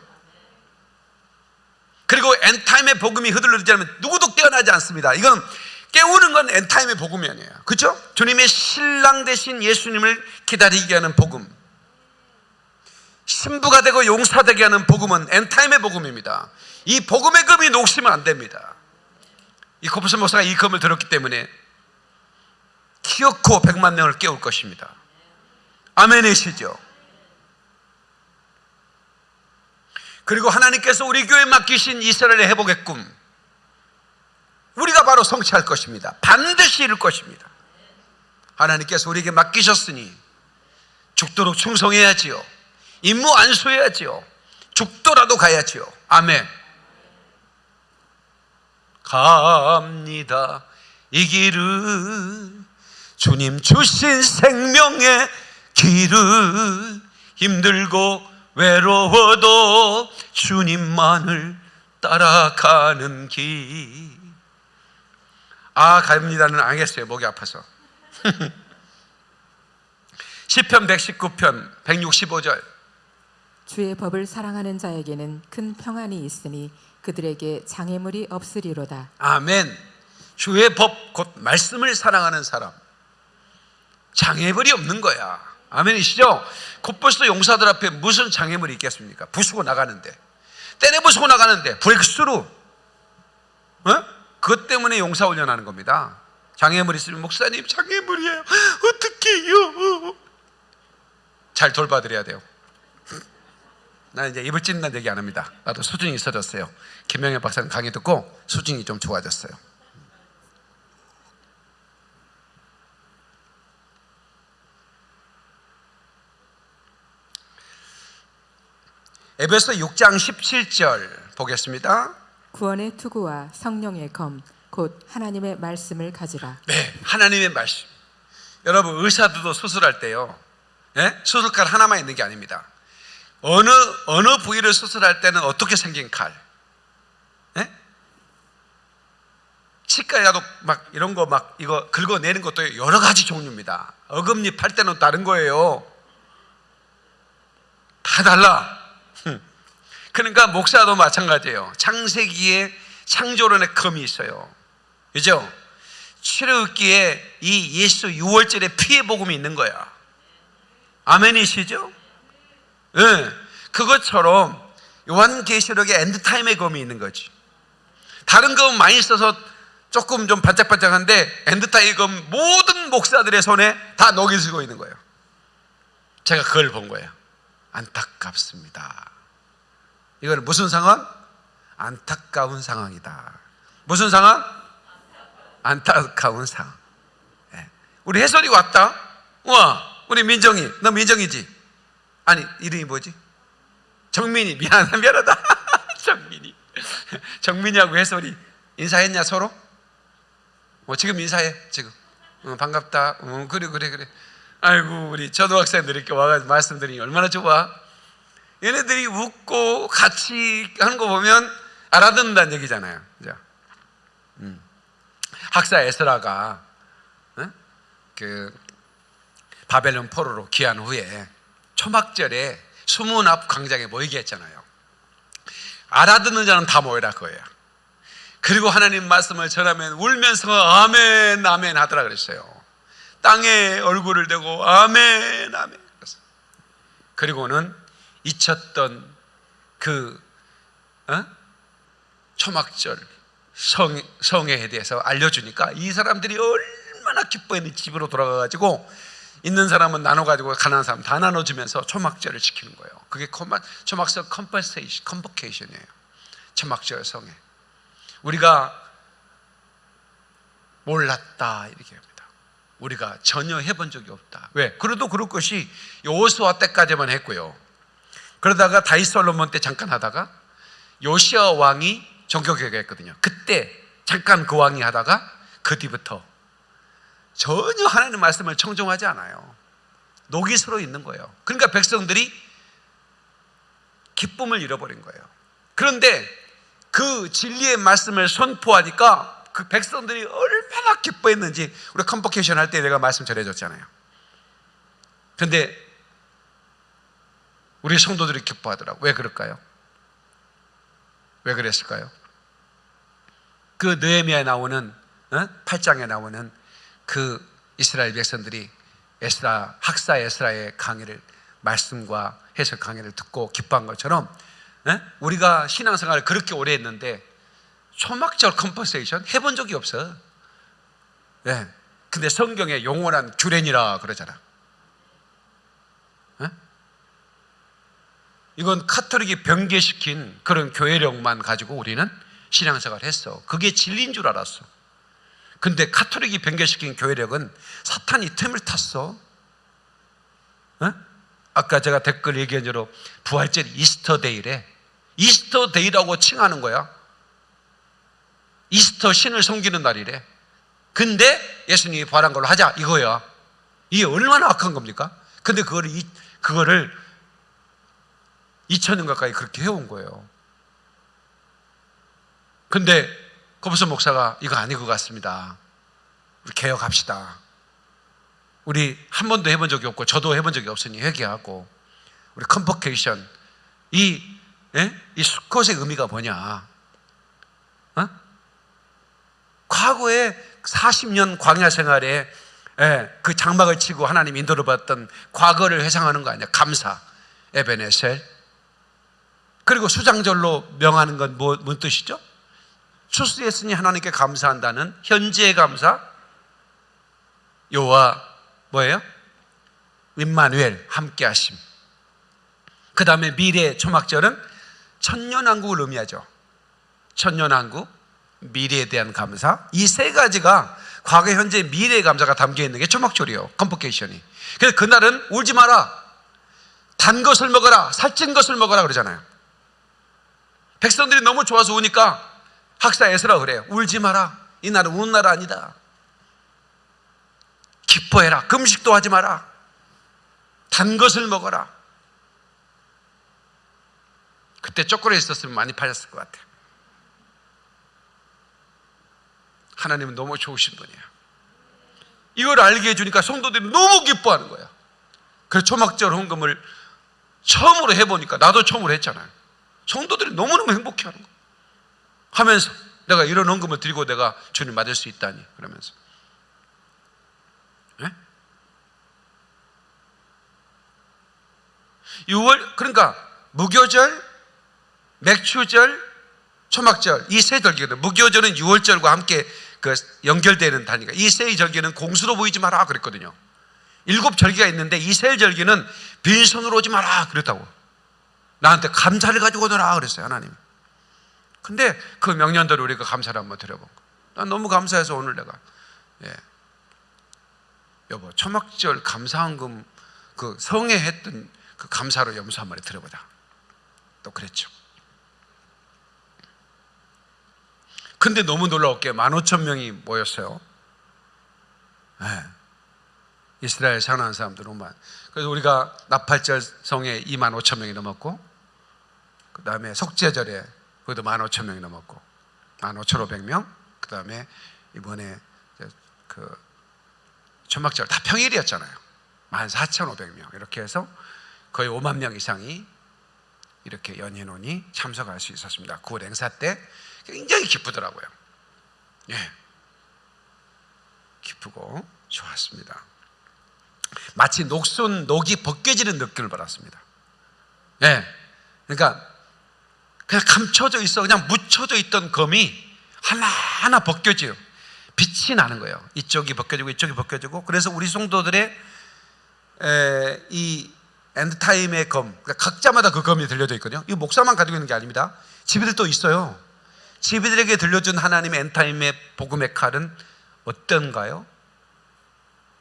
그리고 엔타임의 복음이 흐들르지 않으면 누구도 깨어나지 않습니다. 이건 깨우는 건 엔타임의 복음이 아니에요. 그렇죠? 주님의 신랑 되신 예수님을 기다리게 하는 복음. 신부가 되고 용사되게 하는 복음은 엔타임의 복음입니다. 이 복음의 검이 녹시면 안 됩니다. 이 코프스 목사가 이 검을 들었기 때문에 키워코 100만 명을 깨울 것입니다. 아멘이시죠? 그리고 하나님께서 우리 교회에 맡기신 이스라엘의 회복의 꿈 우리가 바로 성취할 것입니다. 반드시 이룰 것입니다. 하나님께서 우리에게 맡기셨으니 죽도록 충성해야지요. 임무 안수해야지요. 죽더라도 가야지요. 아멘. 갑니다. 이 길을 주님 주신 생명의 길을 힘들고 외로워도 주님만을 따라가는 길. 아, 갑니다는 안 하겠어요. 목이 아파서. 시편 119편 165절. 주의 법을 사랑하는 자에게는 큰 평안이 있으니 그들에게 장애물이 없으리로다. 아멘. 주의 법, 곧 말씀을 사랑하는 사람. 장애물이 없는 거야. 아멘이시죠? 곧벌써 용사들 앞에 무슨 장애물이 있겠습니까? 부수고 나가는데. 때려 부수고 나가는데. 브렉스루. 어? 그것 때문에 용사 훈련하는 겁니다. 장애물 있으면 목사님 장애물이에요. 어떡해요? 잘 돌봐드려야 돼요. 나 이제 입을 찢는다는 얘기 안 합니다. 나도 수준이 있어졌어요. 김명현 박사님 강의 듣고 수준이 좀 좋아졌어요. 에베소 6장 17절 보겠습니다. 구원의 투구와 성령의 검, 곧 하나님의 말씀을 가지라. 네, 하나님의 말씀. 여러분 의사들도 수술할 때요, 예? 수술칼 하나만 있는 게 아닙니다. 어느 어느 부위를 수술할 때는 어떻게 생긴 칼, 예? 치과에 가도 막 이런 거 막 이거 긁어내는 것도 여러 가지 종류입니다. 어금니 팔 때는 다른 거예요. 다 달라. 그러니까 목사도 마찬가지예요. 창세기에 창조론의 검이 있어요. 그죠? 출애굽기에 이 예수 유월절에 피의 복음이 있는 거야. 아멘이시죠? 예. 네. 그것처럼 요한계시록에 end time의 검이 있는 거지. 다른 검은 많이 써서 조금 좀 반짝반짝한데 end time의 검 모든 목사들의 손에 다 녹이 슬고 있는 거예요. 제가 그걸 본 거예요. 안타깝습니다. 이거는 무슨 상황? 안타까운 상황이다. 무슨 상황? 안타까운 상황. 예. 우리 해설이 왔다. 와, 우리 민정이. 너 민정이지? 아니, 이름이 뭐지? 정민이. 미안하다, 미안하다. 정민이. 정민이하고 해설이 인사했냐, 서로? 어, 지금 인사해, 지금. 어, 반갑다. 어, 그래, 그래, 그래. 아이고, 우리 초등학생들 이렇게 와가지고 말씀드리니 얼마나 좋아. 얘네들이 웃고 같이 하는 거 보면 알아듣는다는 얘기잖아요. 그죠? 음. 학사 에스라가 어? 그 바벨론 포로로 귀한 후에 초막절에 수문 앞 광장에 모이게 했잖아요. 알아듣는 자는 다 모여라 그거예요. 그리고 하나님 말씀을 전하면 울면서 아멘 아멘 하더라 그랬어요. 땅에 얼굴을 대고 아멘 아멘. 그리고는 잊혔던 그 어? 초막절 성, 성회에 대해서 알려주니까 이 사람들이 얼마나 기뻐했는지 집으로 돌아가가지고 있는 사람은 나눠가지고 가난한 사람 다 나눠주면서 초막절을 지키는 거예요. 그게 초막절 convocation, convocation이에요. 초막절 성회. 우리가 몰랐다 이렇게 합니다. 우리가 전혀 해본 적이 없다. 왜? 그래도 그럴 것이 여호수아 때까지만 했고요. 그러다가 다윗 솔로몬 때 잠깐 하다가 요시아 왕이 종교개혁했거든요. 그때 잠깐 그 왕이 하다가 그 뒤부터 전혀 하나님 말씀을 청종하지 않아요. 녹이 서로 있는 거예요. 그러니까 백성들이 기쁨을 잃어버린 거예요. 그런데 그 진리의 말씀을 선포하니까 그 백성들이 얼마나 기뻐했는지 우리 컨버케이션 할 때 내가 말씀 전해줬잖아요. 그런데 우리 성도들이 기뻐하더라고. 왜 그럴까요? 왜 그랬을까요? 그 느헤미야에 나오는 어? 8장에 나오는 그 이스라엘 백성들이 에스라 학사 에스라의 강의를 말씀과 해석 강의를 듣고 기뻐한 것처럼 어? 우리가 신앙생활을 그렇게 오래 했는데 초막절 convocation 해본 적이 없어. 네. 근데 성경에 영원한 규례니라 그러잖아. 이건 카톨릭이 변개시킨 그런 교회력만 가지고 우리는 신앙생활을 했어. 그게 진리인 줄 알았어. 근데 카톨릭이 변개시킨 교회력은 사탄이 틈을 탔어. 어? 아까 제가 댓글 얘기한 대로 부활절 Easter Day래. Easter Day라고 칭하는 거야. Easter 신을 섬기는 날이래. 근데 예수님이 부활한 걸로 하자 이거야. 이게 얼마나 악한 겁니까? 근데 그거를 이, 그거를 2000년 가까이 그렇게 해온 거예요. 근데 거부선 목사가 이거 아닌 것 같습니다. 우리 개혁합시다. 우리 한 번도 해본 적이 없고 저도 해본 적이 없으니 회개하고 우리 컴퍼케이션 이, 예? 이 수컷의 의미가 뭐냐? 어? 과거에 40년 광야 생활에 예, 그 장막을 치고 하나님 인도를 받던 과거를 회상하는 거 아니야? 감사, 에벤에셀. 그리고 수장절로 명하는 건 뭐, 뭔 뜻이죠? 추수했으니 하나님께 감사한다는 현재의 감사. 요와 뭐예요? 임마누엘 함께 하심. 그 다음에 미래 초막절은 천년왕국을 의미하죠. 천년왕국, 미래에 대한 감사. 이 세 가지가 과거, 현재, 미래의 감사가 담겨 있는 게 초막절이에요. convocation이. 그래서 그날은 울지 마라. 단 것을 먹어라. 살찐 것을 먹어라. 그러잖아요. 백성들이 너무 좋아서 우니까 학사 에스라 그래요. 울지 마라. 이 날은 우는 날 아니다. 기뻐해라. 금식도 하지 마라. 단 것을 먹어라. 그때 초콜릿 있었으면 많이 팔렸을 것 같아요. 하나님은 너무 좋으신 분이야. 이걸 알게 해주니까 성도들이 너무 기뻐하는 거야. 그래서 초막절 헌금을 처음으로 해보니까 나도 처음으로 했잖아요. 성도들이 너무너무 행복해 하는 거야. 하면서 내가 이런 헌금을 드리고 내가 주님 맞을 수 있다니 그러면서 네? 6월 그러니까 무교절, 맥추절, 초막절 이 세 절기거든. 무교절은 6월절과 함께 그 연결되는 단위가 이 세 절기는 공수로 보이지 마라 그랬거든요. 일곱 절기가 있는데 이 세 절기는 빈손으로 오지 마라 그랬다고. 나한테 감사를 가지고 오너라 그랬어요 하나님. 근데 그 명년대로 우리가 감사를 한번 드려본 거. 난 너무 감사해서 오늘 내가 예. 여보 초막절 감사헌금 그 성에 했던 그 감사로 염소 한 마리 드려보자. 또 그랬죠. 근데 너무 놀라웠게 15,000명이 모였어요. 예. 이스라엘 사는 사람들 너무 많. 그래서 우리가 나팔절 성에 2만 5천 명이 넘었고, 그 다음에 속죄절에 그것도 1만 5천 명이 넘었고, 1만 5,500명. 그 다음에 이번에 그 천막절 다 평일이었잖아요. 1만 4,500명 이렇게 해서 거의 5만 명 이상이 이렇게 연인원이 참석할 수 있었습니다. 9월 행사 때 굉장히 기쁘더라고요. 예. 기쁘고 좋았습니다. 마치 녹슨 녹이 벗겨지는 느낌을 받았습니다. 예. 그러니까 그냥 감춰져 있어 그냥 묻혀져 있던 검이 하나하나 벗겨져요. 빛이 나는 거예요. 이쪽이 벗겨지고 이쪽이 벗겨지고 그래서 우리 성도들의 에, 이 엔드타임의 검 그러니까 각자마다 그 검이 들려져 있거든요. 이 목사만 가지고 있는 게 아닙니다. 집에들 또 있어요. 집이들에게 들려준 하나님의 엔타임의 복음의 칼은 어떤가요?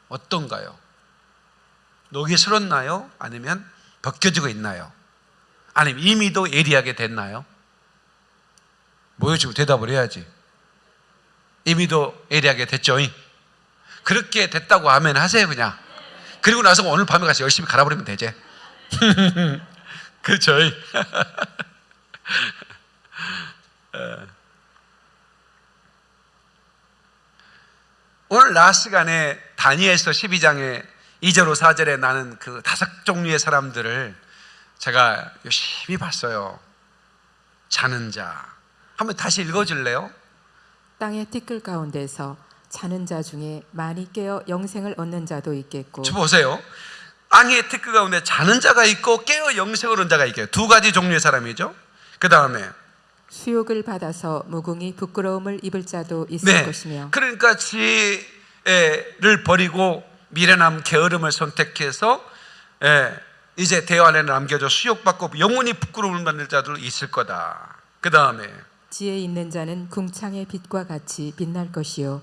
어떤가요? 녹이 슬었나요? 아니면 벗겨지고 있나요? 아니면 이미도 예리하게 됐나요? 모여지고 대답을 해야지. 이미도 예리하게 됐죠? 그렇게 됐다고 하면 하세요, 그냥. 그리고 나서 오늘 밤에 가서 열심히 갈아버리면 되지. 그렇죠? 오늘 낮 시간에 다니엘서 12장에 2절로 4절에 나는 그 다섯 종류의 사람들을 제가 열심히 봤어요. 자는 자. 한번 다시 읽어줄래요? 땅의 티끌 가운데서 자는 자 중에 많이 깨어 영생을 얻는 자도 있겠고 저 보세요. 땅의 티끌 가운데 자는 자가 있고 깨어 영생을 얻는 자가 있게 두 가지 종류의 사람이죠. 그 다음에 수욕을 받아서 무궁히 부끄러움을 입을 자도 있을 네. 것이며 그러니까 지혜를 버리고 미련함 게으름을 선택해서 예, 이제 대화 안에 남겨져 수욕받고 영원히 부끄러움을 받는 자들 있을 거다. 그 다음에 지혜 있는 자는 궁창의 빛과 같이 빛날 것이요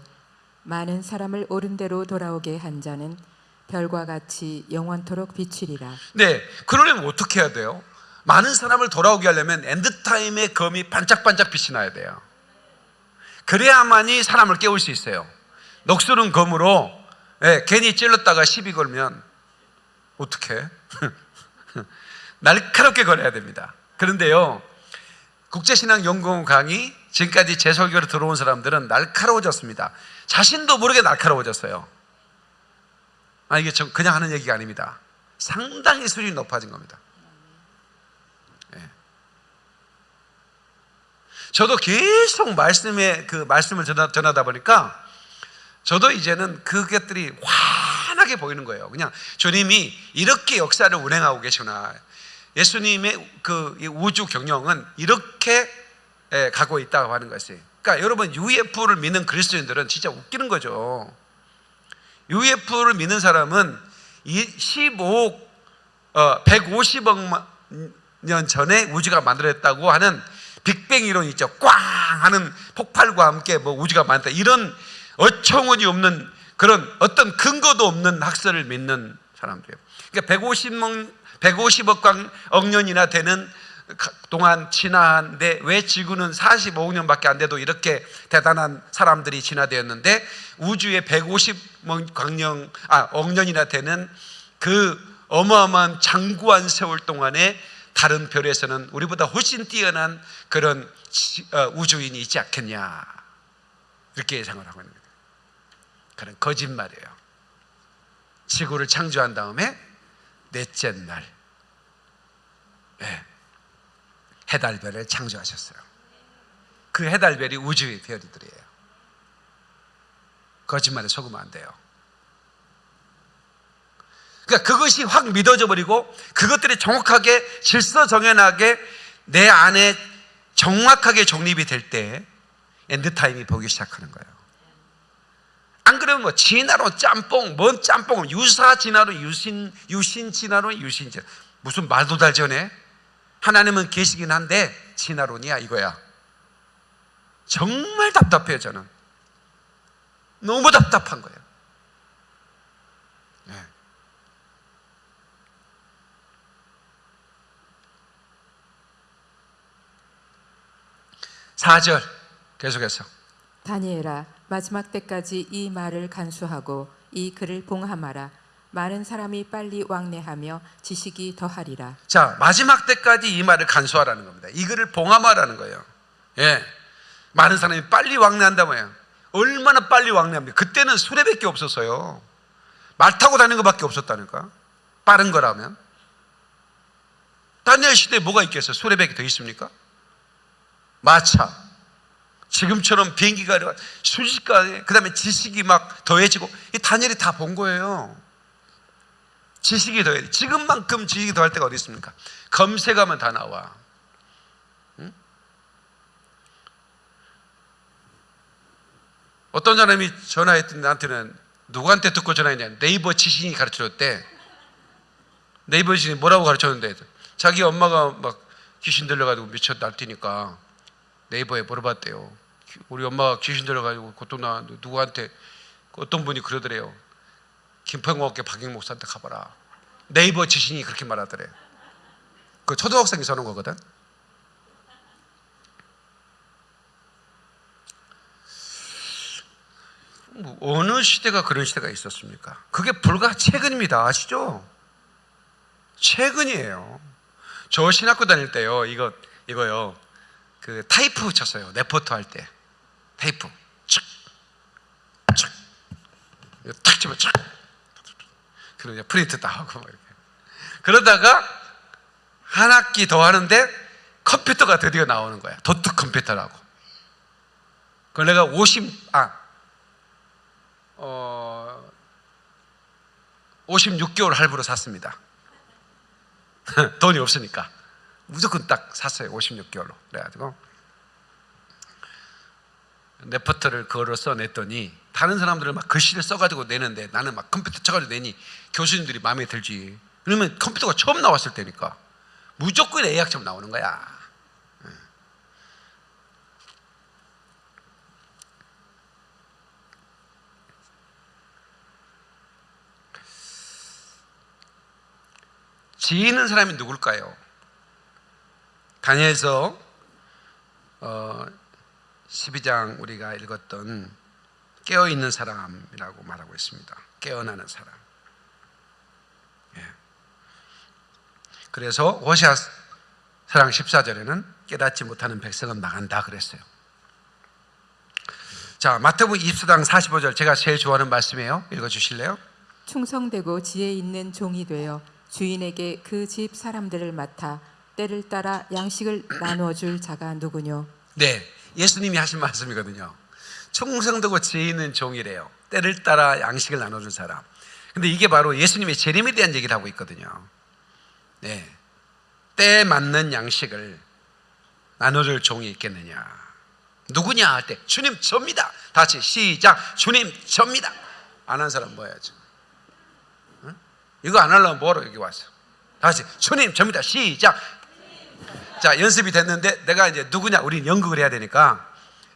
많은 사람을 옳은 대로 돌아오게 한 자는 별과 같이 영원토록 비추리라. 네 그러려면 어떻게 해야 돼요? 많은 사람을 돌아오게 하려면 엔드타임의 검이 반짝반짝 빛이 나야 돼요. 그래야만이 사람을 깨울 수 있어요. 녹슬은 검으로 예, 괜히 찔렀다가 시비 걸면 어떻게? 날카롭게 걸어야 됩니다. 그런데요, 국제신앙연구원 강의 지금까지 제 설교로 들어온 사람들은 날카로워졌습니다. 자신도 모르게 날카로워졌어요. 아 이게 저 그냥 하는 얘기가 아닙니다. 상당히 수준이 높아진 겁니다. 예. 저도 계속 말씀에 그 말씀을 전하, 전하다 보니까 저도 이제는 그것들이 환하게 보이는 거예요. 그냥 주님이 이렇게 역사를 운행하고 계시구나. 예수님의 그이 우주 경영은 이렇게 예, 가고 있다고 하는 것이. 그러니까 여러분 UFO를 믿는 그리스도인들은 진짜 웃기는 거죠. UFO를 믿는 사람은 이 15억, 어, 150억 년 전에 우주가 만들어졌다고 하는 빅뱅 이론 있죠. 꽝 하는 폭발과 함께 뭐 우주가 만들다 이런 어처구니 없는 그런 어떤 근거도 없는 학설을 믿는 사람들이에요. 그러니까 150억, 150억 억 년이나 되는 동안 지나는데 왜 지구는 45억 년밖에 안 돼도 이렇게 대단한 사람들이 진화되었는데 우주에 150억 광년 아, 억 년이나 되는 그 어마어마한 장구한 세월 동안에 다른 별에서는 우리보다 훨씬 뛰어난 그런 지- 어, 우주인이 있지 않겠냐 이렇게 예상을 하고 있는 거예요. 그런 거짓말이에요. 지구를 창조한 다음에 넷째 날 예, 해달별을 창조하셨어요. 그 해달별이 우주의 별들이에요. 거짓말에 속으면 안 돼요. 그러니까 그것이 확 믿어져 버리고 그것들이 정확하게 질서 정연하게 내 안에 정확하게 정립이 될 때 엔드타임이 보기 시작하는 거예요. 안 그러면 뭐 진화론 짬뽕, 뭔 짬뽕, 유사 진화론, 유신, 유신 진화론, 유신 진화. 무슨 말도 잘 전해? 하나님은 계시긴 한데 진화론이야 이거야. 정말 답답해요 저는. 너무 답답한 거예요. 네. 4절 계속해서 다니엘아 마지막 때까지 이 말을 간수하고 이 글을 봉함하라. 많은 사람이 빨리 왕래하며 지식이 더하리라. 자 마지막 때까지 이 말을 간수하라는 겁니다. 이 글을 봉함하라는 거예요. 예, 많은 사람이 빨리 왕래한다고요. 얼마나 빨리 왕래합니까? 그때는 수레밖에 없었어요. 말 타고 다니는 것밖에 없었다니까. 빠른 거라면. 다니엘 시대에 뭐가 있겠어요? 수레밖에 더 있습니까? 마차. 지금처럼 비행기가 아니라 순식간에 그 다음에 지식이 막 더해지고 이 다니엘이 다 본 거예요. 지식이 더해. 지금만큼 지식이 더할 때가 어디 있습니까? 검색하면 다 나와. 응? 어떤 사람이 전화했더니 나한테는 누구한테 듣고 전화했냐? 네이버 지신이 가르쳐줬대. 네이버 지신이 뭐라고 가르쳤는데 자기 엄마가 막 귀신 들려가지고 미쳐 날뛰니까 네이버에 물어봤대요. 우리 엄마가 귀신 들려가지고 고통 나는데 누구한테 어떤 분이 그러더래요. 김평호학교 박영 목사한테 가봐라. 네이버 지신이 그렇게 말하더래. 그 초등학생이 서는 거거든. 뭐 어느 시대가 그런 시대가 있었습니까? 그게 불과 최근입니다. 아시죠? 최근이에요. 저 신학교 다닐 때요. 이거 이거요. 그 타이프 쳤어요. 레포트 할 때. 촥. 촥. 이거 탁 치면 촥. 그럼 이제 프린트 다 하고 막 이렇게. 그러다가 한 학기 더 하는데 컴퓨터가 드디어 나오는 거야. 도트 컴퓨터라고. 그걸 내가 50, 아, 어, 56개월 할부로 샀습니다. 돈이 없으니까. 무조건 딱 샀어요. 56개월로. 그래가지고. 레포트를 그거로 써냈더니 다른 사람들은 막 글씨를 써가지고 내는데 나는 막 컴퓨터 쳐가지고 내니 교수님들이 마음에 들지. 그러면 컴퓨터가 처음 나왔을 때니까 무조건 A학점 나오는 거야. 지혜 있는 사람이 누굴까요? 다니엘서 어, 12장 우리가 읽었던 깨어 있는 사람이라고 말하고 있습니다. 깨어나는 사람. 예. 그래서 호시아 사랑 14절에는 깨닫지 못하는 백성은 망한다 그랬어요. 자, 마태복음 24장 45절 제가 제일 좋아하는 말씀이에요. 읽어 주실래요? 충성되고 지혜 있는 종이 되어 주인에게 그 집 사람들을 맡아 때를 따라 양식을 나누어 줄 자가 누구뇨 네, 예수님이 하신 말씀이거든요. 충성되고 지혜 있는 종이래요. 때를 따라 양식을 나눠 줄 사람. 근데 이게 바로 예수님의 재림에 대한 얘기를 하고 있거든요. 네, 때에 맞는 양식을 나눠 줄 종이 있겠느냐? 누구냐 할 때 주님 접니다. 다 같이 시작. 주님 접니다. 안 한 사람 뭐 해야지? 응? 이거 안 하려면 뭐로 여기 왔어? 다 같이 주님 접니다. 시작. 자 연습이 됐는데 내가 이제 누구냐? 우리 연극을 해야 되니까.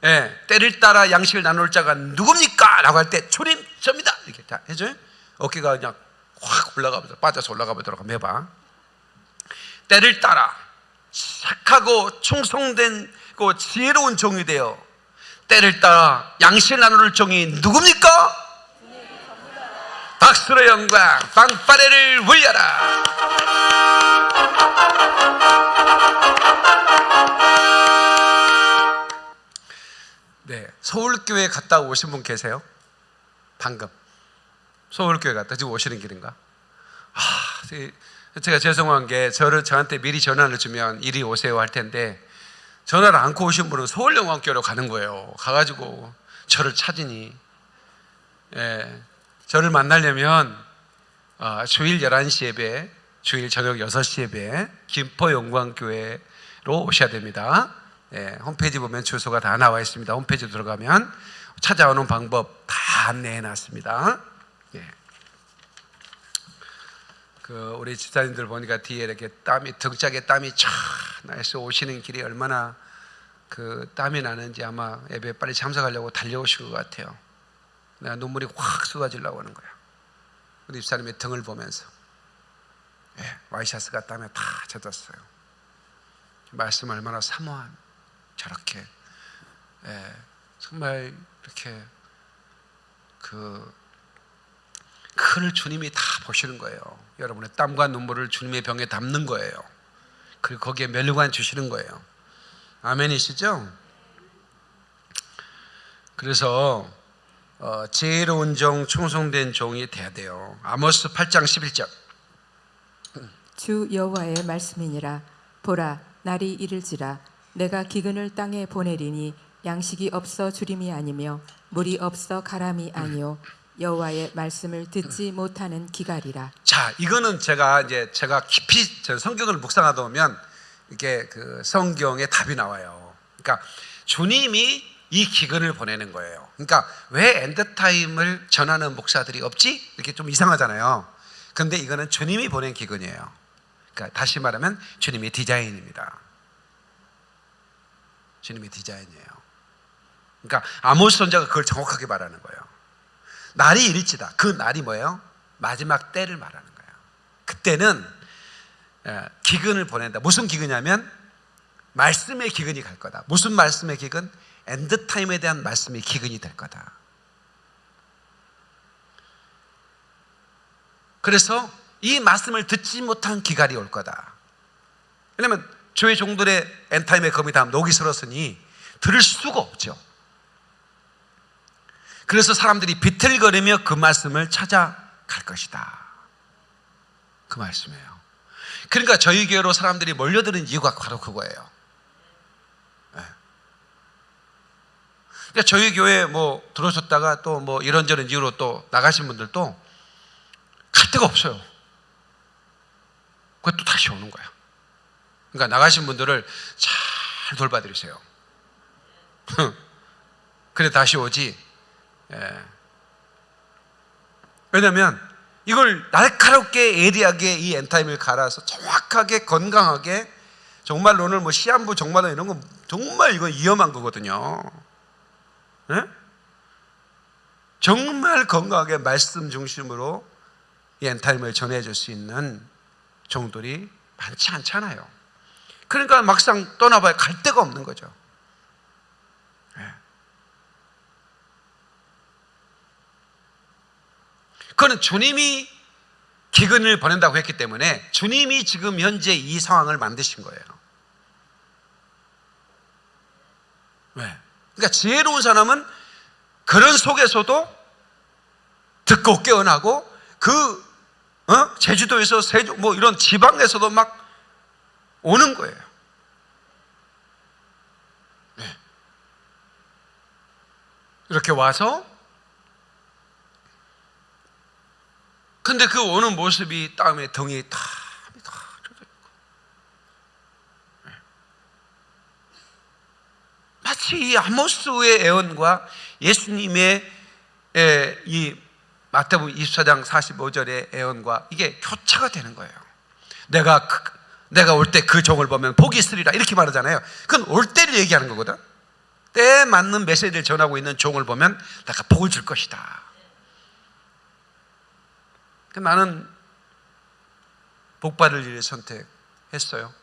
예, 때를 따라 양식을 나눌 자가 누굽니까? 라고 할때 주님 접니다. 이렇게 다 해줘요. 어깨가 그냥 확 올라가면서 빠져서 올라가 보도록 한번 해봐. 때를 따라 착하고 충성된 고 지혜로운 종이 되어 때를 따라 양식을 나눌 종이 누굽니까? 박수로 영광 빵빠레를 울려라 서울교회 갔다 오신 분 계세요? 방금 서울교회 갔다 지금 오시는 길인가? 아, 제가 죄송한 게 저를 저한테 미리 전화를 주면 이리 오세요 할 텐데 전화를 안고 오신 분은 서울영광교회로 가는 거예요. 가가지고 저를 찾으니 예, 저를 만나려면 아, 주일 11시 예배, 주일 저녁 6시 예배 김포영광교회로 오셔야 됩니다. 예, 홈페이지 보면 주소가 다 나와 있습니다. 홈페이지 들어가면 찾아오는 방법 다 안내해 놨습니다. 예. 그 우리 집사님들 보니까 뒤에 이렇게 땀이 등짝에 땀이 쫙 나서 오시는 길이 얼마나 그 땀이 나는지 아마 예배 빨리 참석하려고 달려오신 것 같아요. 내가 눈물이 확 쏟아지려고 하는 거야. 우리 집사님의 등을 보면서 예, 와이셔츠가 땀에 다 젖었어요. 말씀 얼마나 사모한 저렇게 예, 정말 이렇게 그 그를 주님이 다 보시는 거예요. 여러분의 땀과 눈물을 주님의 병에 담는 거예요. 그리고 거기에 멸류관 주시는 거예요. 아멘이시죠? 그래서 어, 지혜로운 종, 충성된 종이 돼야 돼요. 아모스 8장 11절. 주 여호와의 말씀이니라 보라 날이 이를지라 내가 기근을 땅에 보내리니 양식이 없어 주림이 아니며 물이 없어 가람이 아니요 여호와의 말씀을 듣지 못하는 기갈이라 자, 이거는 제가 이제 제가 깊이 저 성경을 묵상하다 보면 이게 그 성경의 답이 나와요. 그러니까 주님이 이 기근을 보내는 거예요. 그러니까 왜 end time을 전하는 목사들이 없지? 이렇게 좀 이상하잖아요. 근데 이거는 주님이 보낸 기근이에요. 그러니까 다시 말하면 주님의 디자인입니다. 주님의 디자인이에요. 그러니까 아모스 선자가 그걸 정확하게 말하는 거예요. 날이 이를지라. 그 날이 뭐예요? 마지막 때를 말하는 거예요. 그때는 예, 기근을 보낸다. 무슨 기근이냐면 말씀의 기근이 갈 거다. 무슨 말씀의 기근? end time에 대한 말씀의 기근이 될 거다. 그래서 이 말씀을 듣지 못한 기갈이 올 거다. 왜냐하면 저희 종들의 엔타임의 검이 다 녹이 슬었으니 들을 수가 없죠. 그래서 사람들이 비틀거리며 그 말씀을 찾아갈 것이다. 그 말씀이에요. 그러니까 저희 교회로 사람들이 몰려드는 이유가 바로 그거예요. 네. 그러니까 저희 교회 뭐 들어오셨다가 또 뭐 이런저런 이유로 또 나가신 분들도 갈 데가 없어요. 또 다시 오는 거야. 그러니까 나가신 분들을 잘 돌봐드리세요. 그래 다시 오지. 예. 왜냐하면 이걸 날카롭게 예리하게 이 엔타임을 갈아서 정확하게 건강하게 정말 오늘 뭐 시한부 정말 이런 거 정말 이거 위험한 거거든요. 예? 정말 건강하게 말씀 중심으로 이 엔타임을 전해줄 수 있는 종들이 많지 않잖아요. 그러니까 막상 떠나봐야 갈 데가 없는 거죠. 예. 그거는 주님이 기근을 보낸다고 했기 때문에 주님이 지금 현재 이 상황을 만드신 거예요. 왜? 그러니까 지혜로운 사람은 그런 속에서도 듣고 깨어나고 그 어? 제주도에서 세종 뭐 이런 지방에서도 막 오는 거예요. 네. 이렇게 와서 근데 그 오는 모습이 땀에 등이 다, 다 젖어 있고 네. 마치 이 아모스의 애언과 예수님의 에, 이 마태복음 24장 45절의 애언과 이게 교차가 되는 거예요. 내가 그, 내가 올 때 그 종을 보면 복이 있으리라 이렇게 말하잖아요. 그건 올 때를 얘기하는 거거든. 때에 맞는 메시지를 전하고 있는 종을 보면 내가 복을 줄 것이다. 그 나는 복받을 일을 선택했어요.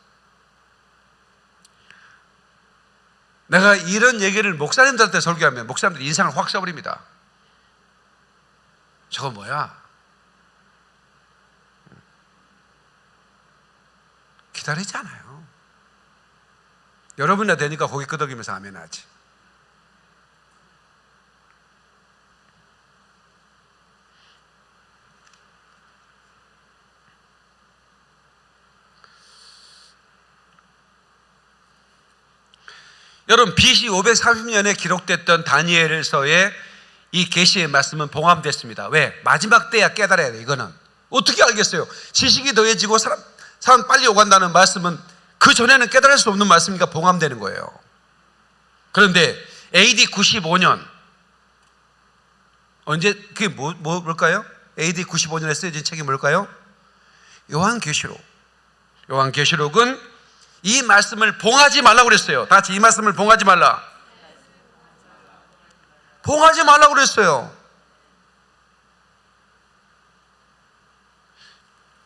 내가 이런 얘기를 목사님들한테 설교하면 목사님들 인상을 확 써버립니다. 저거 뭐야? 기다리지 않아요. 여러분이나 되니까 고개 끄덕이면서 아멘 하지. 여러분 BC 530년에 기록됐던 다니엘서의 이 계시의 말씀은 봉함됐습니다. 왜? 마지막 때야 깨달아야 돼. 이거는 어떻게 알겠어요? 지식이 더해지고 사람 사람 빨리 오간다는 말씀은 그 전에는 깨달을 수 없는 말씀이니까 봉함되는 거예요. 그런데 AD 95년 언제 그게 뭐, 뭐 뭘까요? AD 95년에 쓰여진 책이 뭘까요? 요한계시록. 요한계시록은 이 말씀을 봉하지 말라고 그랬어요. 다 같이 이 말씀을 봉하지 말라. 봉하지 말라고 그랬어요.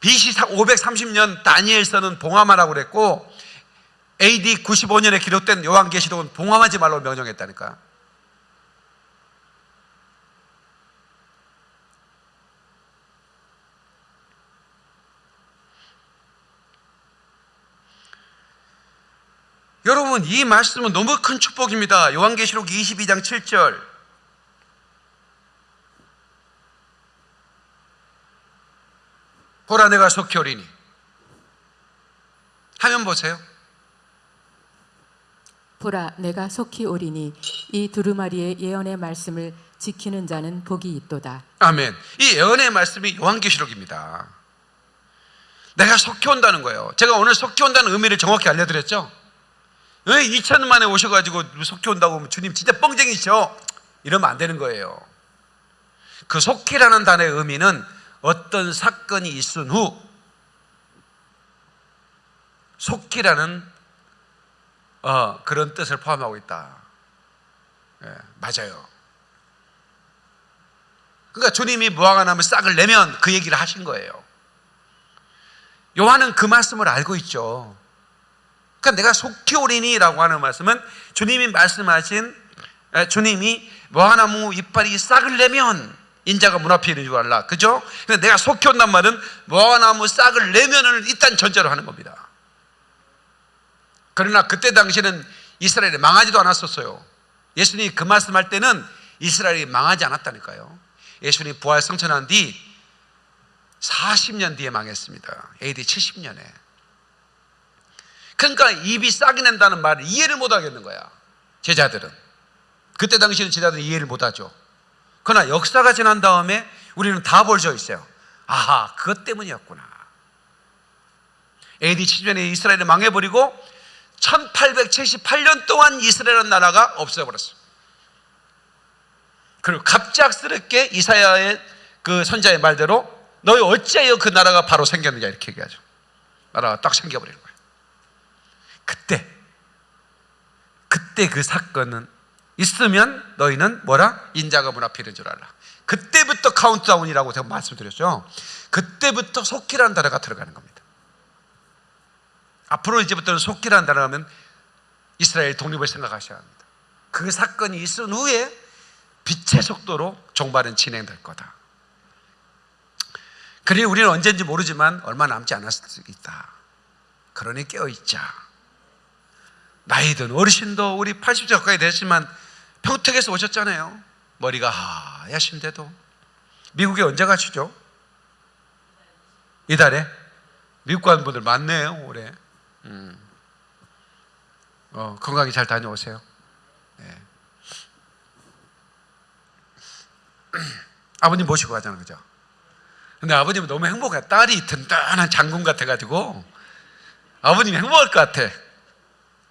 BC 530년 다니엘서는 봉함하라고 그랬고 AD 95년에 기록된 요한계시록은 봉함하지 말라고 명령했다니까. 여러분 이 말씀은 너무 큰 축복입니다. 요한계시록 22장 7절 보라 내가 속히 오리니 하면 보세요. 보라 내가 속히 오리니 이 두루마리의 예언의 말씀을 지키는 자는 복이 있도다. 아멘. 이 예언의 말씀이 요한계시록입니다. 내가 속히 온다는 거예요. 제가 오늘 속히 온다는 의미를 정확히 알려드렸죠. 왜 2천 만에 오셔가지고 속히 온다고 하면 주님 진짜 뻥쟁이죠. 이러면 안 되는 거예요. 그 속히라는 단어의 의미는 어떤 사건이 있은 후 속히라는 어, 그런 뜻을 포함하고 있다. 예, 맞아요. 그러니까 주님이 무화과나무 싹을 내면 그 얘기를 하신 거예요. 요한은 그 말씀을 알고 있죠. 그러니까 내가 속히 오리니라고 하는 말씀은 주님이 말씀하신 에, 주님이 무화과나무 이빨이 싹을 내면 인자가 문 앞에 있는 줄 알라. 그죠? 근데 내가 속히 온단 말은 무화과나무 싹을 내면을 일단 전제로 하는 겁니다. 그러나 그때 당시에는 이스라엘이 망하지도 않았었어요. 예수님이 그 말씀할 때는 이스라엘이 망하지 않았다니까요. 예수님이 부활 성천한 뒤 40년 뒤에 망했습니다. AD 70년에. 그러니까 입이 싹이 낸다는 말을 이해를 못 하겠는 거야. 제자들은. 그때 당시에는 제자들은 이해를 못 하죠. 그러나 역사가 지난 다음에 우리는 다 벌져 있어요. 아하, 그것 때문이었구나. AD 70년에 이스라엘이 망해버리고 1878년 동안 이스라엘 나라가 없어버렸어요. 그리고 갑작스럽게 이사야의 그 선자의 말대로 너희 어찌하여 그 나라가 바로 생겼느냐 이렇게 얘기하죠. 나라가 딱 생겨버리는 거예요. 그때 그때 그 사건은 있으면 너희는 뭐라 인자가 문 앞에 있는 줄 알라. 그때부터 카운트다운이라고 제가 말씀드렸죠. 그때부터 속히라는 단어가 들어가는 겁니다. 앞으로 이제부터는 속기라는 단어 하면 이스라엘 독립을 생각하셔야 합니다. 그 사건이 있은 후에 빛의 속도로 종말은 진행될 거다. 그러니 우리는 언제인지 모르지만 얼마 남지 않았을 수 있다. 그러니 깨어있자. 나이든 어르신도 우리 80세 가까이 됐지만 평택에서 오셨잖아요. 머리가 하얗신데도. 미국에 언제 가시죠? 이달에? 미국 가는 분들 많네요, 올해. 음. 어, 건강히 잘 다녀오세요. 네. 아버님 모시고 가자는 거죠. 근데 아버님은 너무 행복해. 딸이 든든한 장군 같아가지고 아버님이 행복할 것 같아.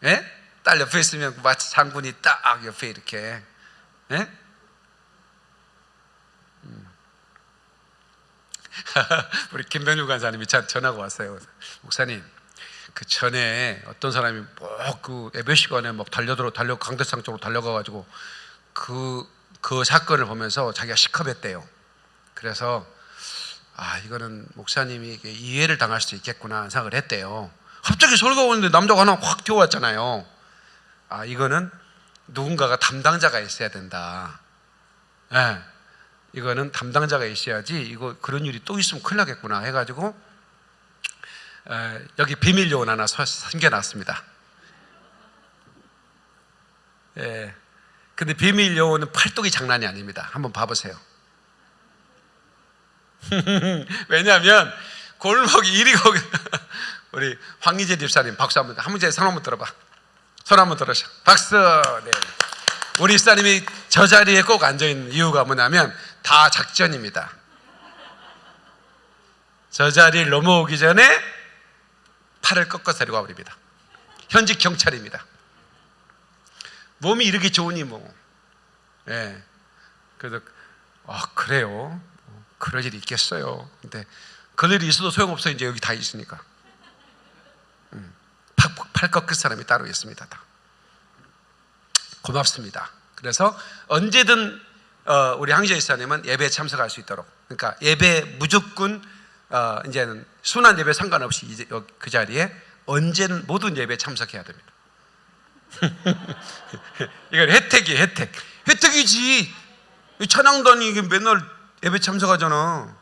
예? 딸 옆에 있으면 마치 장군이 딱 옆에 이렇게. 예? 음. 우리 김병률 간사님이 전- 전화가 왔어요. 목사님, 그 전에 어떤 사람이 뭐그 예배 시간에 막 달려들어 달려 강대상 쪽으로 달려가가지고 그, 그 사건을 보면서 자기가 시컵했대요. 그래서 아 이거는 목사님이 이해를 당할 수 있겠구나 생각을 했대요. 갑자기 설교가 오는데 남자가 하나 확 튀어왔잖아요. 아 이거는 누군가가 담당자가 있어야 된다. 예, 이거는 담당자가 있어야지 이거 그런 일이 또 있으면 큰일 나겠구나 해가지고 에, 여기 비밀 요원 하나 서- 생겨났습니다. 예. 근데 비밀 요원은 팔뚝이 장난이 아닙니다. 한번 봐보세요. 왜냐하면 골목이 이리 거기 우리 황희재 집사님 박수 한번 한 문제 손 한번 들어봐. 손 한번 들으셔. 박수. 네. 우리 집사님이 저 자리에 꼭 앉아 있는 이유가 뭐냐면 다 작전입니다. 저 자리를 넘어오기 전에 팔을 꺾어 데리고 와버립니다. 현직 경찰입니다. 몸이 이렇게 좋으니 뭐. 예. 그래서 아 그래요. 뭐, 그럴 일이 있겠어요. 근데 그럴 일이 있어도 소용없어 이제 여기 다 있으니까. 음, 팔, 팔 꺾을 사람이 따로 있습니다. 다. 고맙습니다. 그래서 언제든 어, 우리 항제 이사님은 예배에 참석할 수 있도록. 그러니까 예배 무조건 어, 이제는 순환 예배 상관없이 이제 여- 그 자리에 언제는 모든 예배에 참석해야 됩니다. 이건 혜택이 혜택. 혜택이지. 이 찬양단이 이게 맨날 예배 참석하잖아.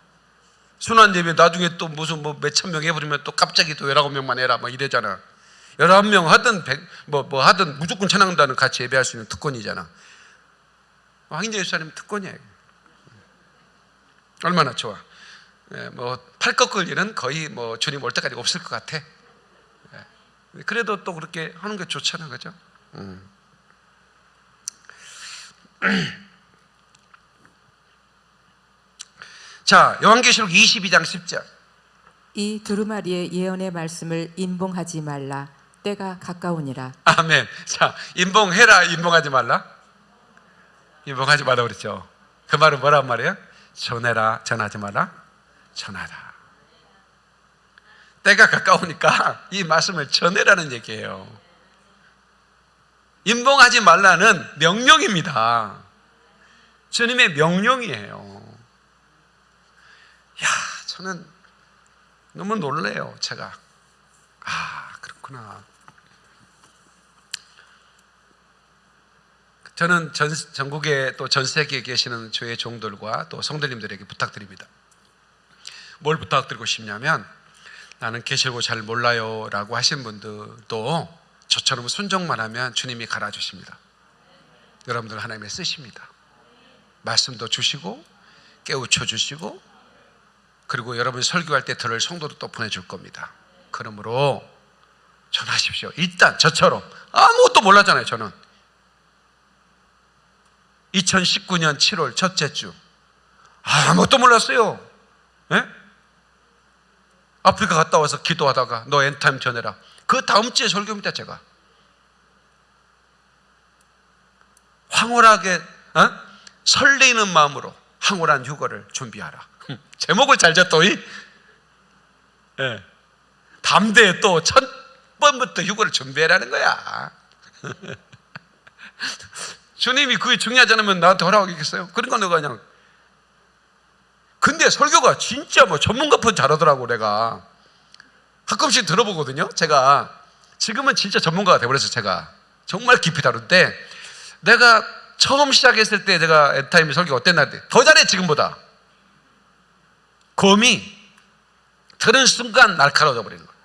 순환 예배 나중에 또 무슨 뭐 몇천 명 해버리면 또 갑자기 또 열아홉 명만 해라 뭐 이래잖아. 열아홉 명 하든 백, 뭐, 뭐 하든 무조건 찬양단은 같이 예배할 수 있는 특권이잖아. 황인재 집사님 특권이에요. 얼마나 좋아. 예, 뭐팔 꺾을 일은 거의 뭐 주님 올 때까지 없을 것 같아. 예. 그래도 또 그렇게 하는 게 좋잖아, 그죠? 음. 자, 요한계시록 22장 10절. 이 두루마리의 예언의 말씀을 인봉하지 말라. 때가 가까우니라. 아멘. 자, 인봉해라, 인봉하지 말라. 인봉하지 말라 그랬죠. 그 말은 뭐란 말이에요? 전해라, 전하지 마라, 전하라. 때가 가까우니까 이 말씀을 전해라는 얘기예요. 인봉하지 말라는 명령입니다. 주님의 명령이에요. 야, 저는 너무 놀래요, 제가. 아, 그렇구나. 저는 전, 전국에 또 전 세계에 계시는 주의 종들과 또 성도님들에게 부탁드립니다. 뭘 부탁드리고 싶냐면 나는 계시고 잘 몰라요 라고 하신 분들도 저처럼 순종만 하면 주님이 갈아 주십니다. 여러분들 하나님의 쓰십니다. 말씀도 주시고 깨우쳐 주시고 그리고 여러분 설교할 때 들을 성도도 또 보내줄 겁니다. 그러므로 전하십시오. 일단 저처럼 아무것도 몰랐잖아요. 저는 2019년 7월 첫째 주 아무것도 몰랐어요. 예? 아프리카 갔다 와서 기도하다가 너 엔타임 전해라. 그 다음 주에 설교입니다. 제가 황홀하게 어? 설레이는 마음으로 황홀한 휴거를 준비하라. 제목을 잘 이. 예. 담대에 또 첫 번부터 휴거를 준비해라는 거야. 주님이 그게 중요하지 않으면 나한테 허락하겠어요? 그러니까 내가 그냥. 근데 설교가 진짜 뭐 전문가편 잘하더라고, 내가. 가끔씩 들어보거든요, 제가. 지금은 진짜 전문가가 돼버렸어요, 제가. 정말 깊이 다룬데, 내가 처음 시작했을 때 내가 엔타임의 설교 어땠나 더 잘해, 지금보다. 검이 들은 순간 날카로워져 버리는 거야.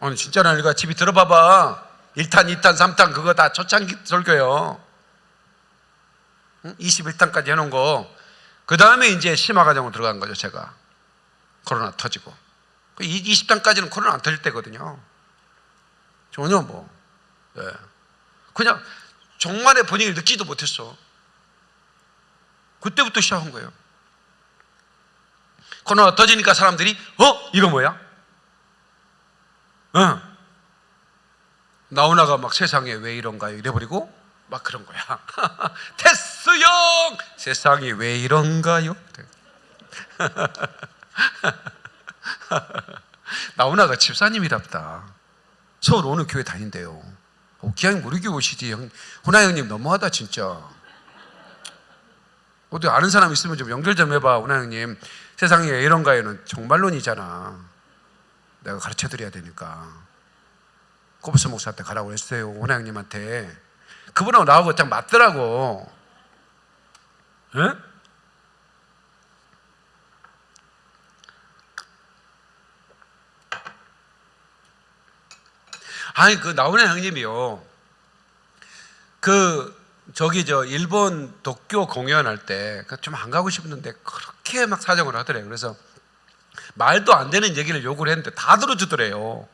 아니, 진짜라니까 집이 들어봐봐. 1탄, 2탄, 3탄 그거 다 초창기 설교예요. 21탄까지 해놓은 거. 그 다음에 이제 심화 과정으로 들어간 거죠, 제가. 코로나 터지고. 20탄까지는 코로나 안 터질 때거든요. 전혀 뭐. 예. 그냥 종말의 분위기를 느끼지도 못했어. 그때부터 시작한 거예요. 코로나 터지니까 사람들이, 어? 이거 뭐야? 응. 나오나가 막 세상에 왜 이런가요? 이래버리고 막 그런 거야. 테스 형! 세상이 왜 이런가요? 나오나가 집사님이랍다. 서울 어느 교회 다닌대요. 어, 기왕 무리교 오시지. 형, 호나 형님 너무하다 진짜. 어디 아는 사람 있으면 좀 연결 좀 해봐. 호나 형님. 세상이 왜 이런가요는 정말론이잖아. 내가 가르쳐 드려야 되니까. 코브스 목사한테 가라고 했어요. 호나 형님한테. 그분하고 나하고 딱 맞더라고. 예? 아니 그 나훈아 형님이요. 그 저기 저 일본 도쿄 공연할 때 좀 안 가고 싶었는데 그렇게 막 사정을 하더래요. 그래서 말도 안 되는 얘기를 요구를 했는데 다 들어주더래요.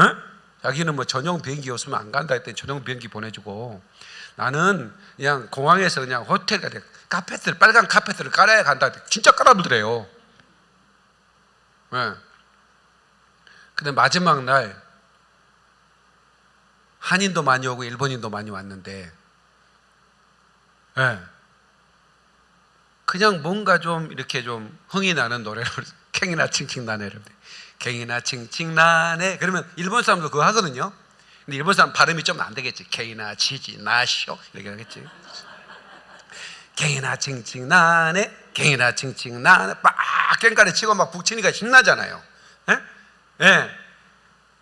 에? 자기는 뭐 전용 비행기 없으면 안 간다 했더니 전용 비행기 보내주고 나는 그냥 공항에서 그냥 호텔 가서 카페트를 빨간 카페트를 깔아야 간다 했더니 진짜 깔아보더래요. 예. 근데 마지막 날 한인도 많이 오고 일본인도 많이 왔는데 예. 그냥 뭔가 좀 이렇게 좀 흥이 나는 노래를 캥이나 칭칭 나네를 갱이나 칭칭 나네 그러면 일본 사람도 그거 하거든요. 근데 일본 사람 발음이 좀 안 되겠지. 갱이나 치지 나쇼 이렇게 하겠지. 갱이나 칭칭 나네 갱이나 칭칭 나네 막 깽가리 치고 막 북치니까 신나잖아요. 예? 예.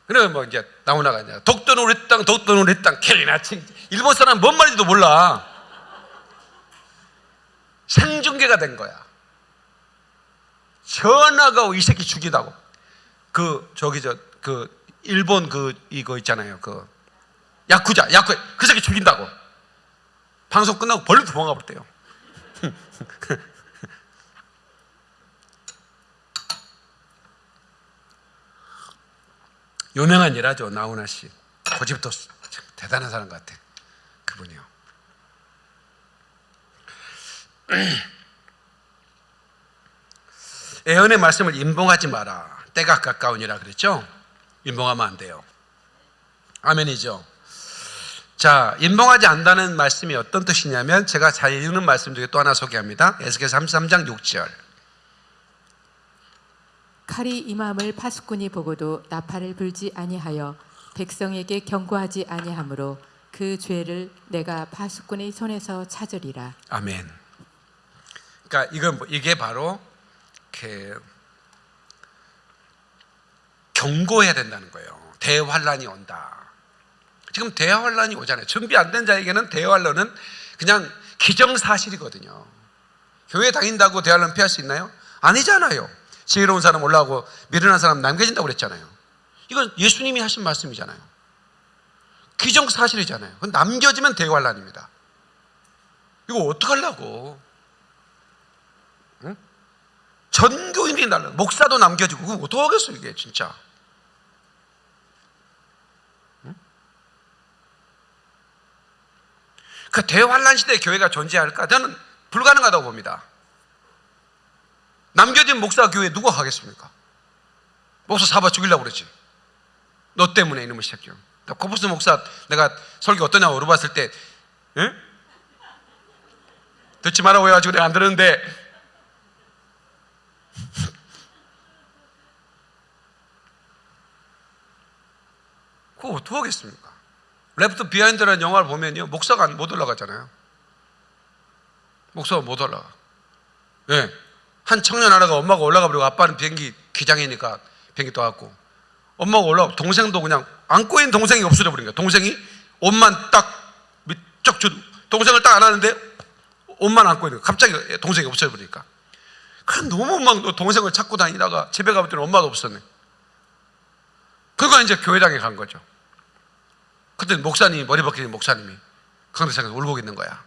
그러면 뭐 이제 나오나가 이제 독도는 우리 땅 독도는 우리 땅. 갱이나 칭 일본 사람 뭔 말인지도 몰라. 생중계가 된 거야. 전화가 이 새끼 죽이다고 그 저기 저 그 일본 그 이거 있잖아요. 그 야쿠자 야쿠 그 새끼 죽인다고. 방송 끝나고 벌써 도망가 버렸대요. 유명한 일하죠 나훈아 씨. 고집도 참 대단한 사람 같아 그분이요. 애언의 말씀을 임봉하지 마라. 때가 가까우니라 그랬죠? 임봉하면 안 돼요. 아멘이죠. 자, 임봉하지 않다는 말씀이 어떤 뜻이냐면 제가 잘 읽는 말씀 중에 또 하나 소개합니다. 에스겔 33장 6절. 칼이 임함을 파수꾼이 보고도 나팔을 불지 아니하여 백성에게 경고하지 아니하므로 그 죄를 내가 파수꾼의 손에서 찾으리라. 아멘. 그러니까 이건 뭐- 이게 바로 이렇게 경고해야 된다는 거예요. 대환란이 온다. 지금 대환란이 오잖아요. 준비 안 된 자에게는 대환란은 그냥 기정사실이거든요. 교회 다닌다고 대환란 피할 수 있나요? 아니잖아요. 지혜로운 사람 올라오고 미련한 사람 남겨진다고 그랬잖아요. 이건 예수님이 하신 말씀이잖아요. 기정사실이잖아요. 그건 남겨지면 대환란입니다. 이거 어떡하려고? 응? 전교인이 날라 목사도 남겨지고 그거 어떡하겠어 이게 진짜 그 대환란 시대에 교회가 존재할까? 저는 불가능하다고 봅니다. 남겨진 목사 교회 누가 가겠습니까? 목사 사바 죽이려고 그러지. 너 때문에 이놈의 새끼야. 나 코프스 목사 내가 설교 어떠냐고 물어봤을 때, 응? 듣지 말라고 해가지고 내가 안 들었는데, 그거 어떻게 하겠습니까? Left Behind라는 영화를 보면요. 목사가 못 올라가잖아요. 목사가 못 올라가. 예. 한 청년 하나가 엄마가 올라가 버리고 아빠는 비행기 기장이니까 비행기 떠갖고 엄마가 올라가 동생도 그냥 안고 있는 동생이 없어져 버린 거야. 동생이 옷만 딱 밑쪽 주 동생을 딱 안았는데 옷만 안고 있는 거야. 갑자기 동생이 없어져 버리니까. 그 너무 막 동생을 찾고 다니다가 집에 가봤더니 엄마도 없었네. 그거 이제 교회당에 간 거죠. 그때 목사님이 머리 벗긴 목사님이 강대상에서 울고 있는 거야.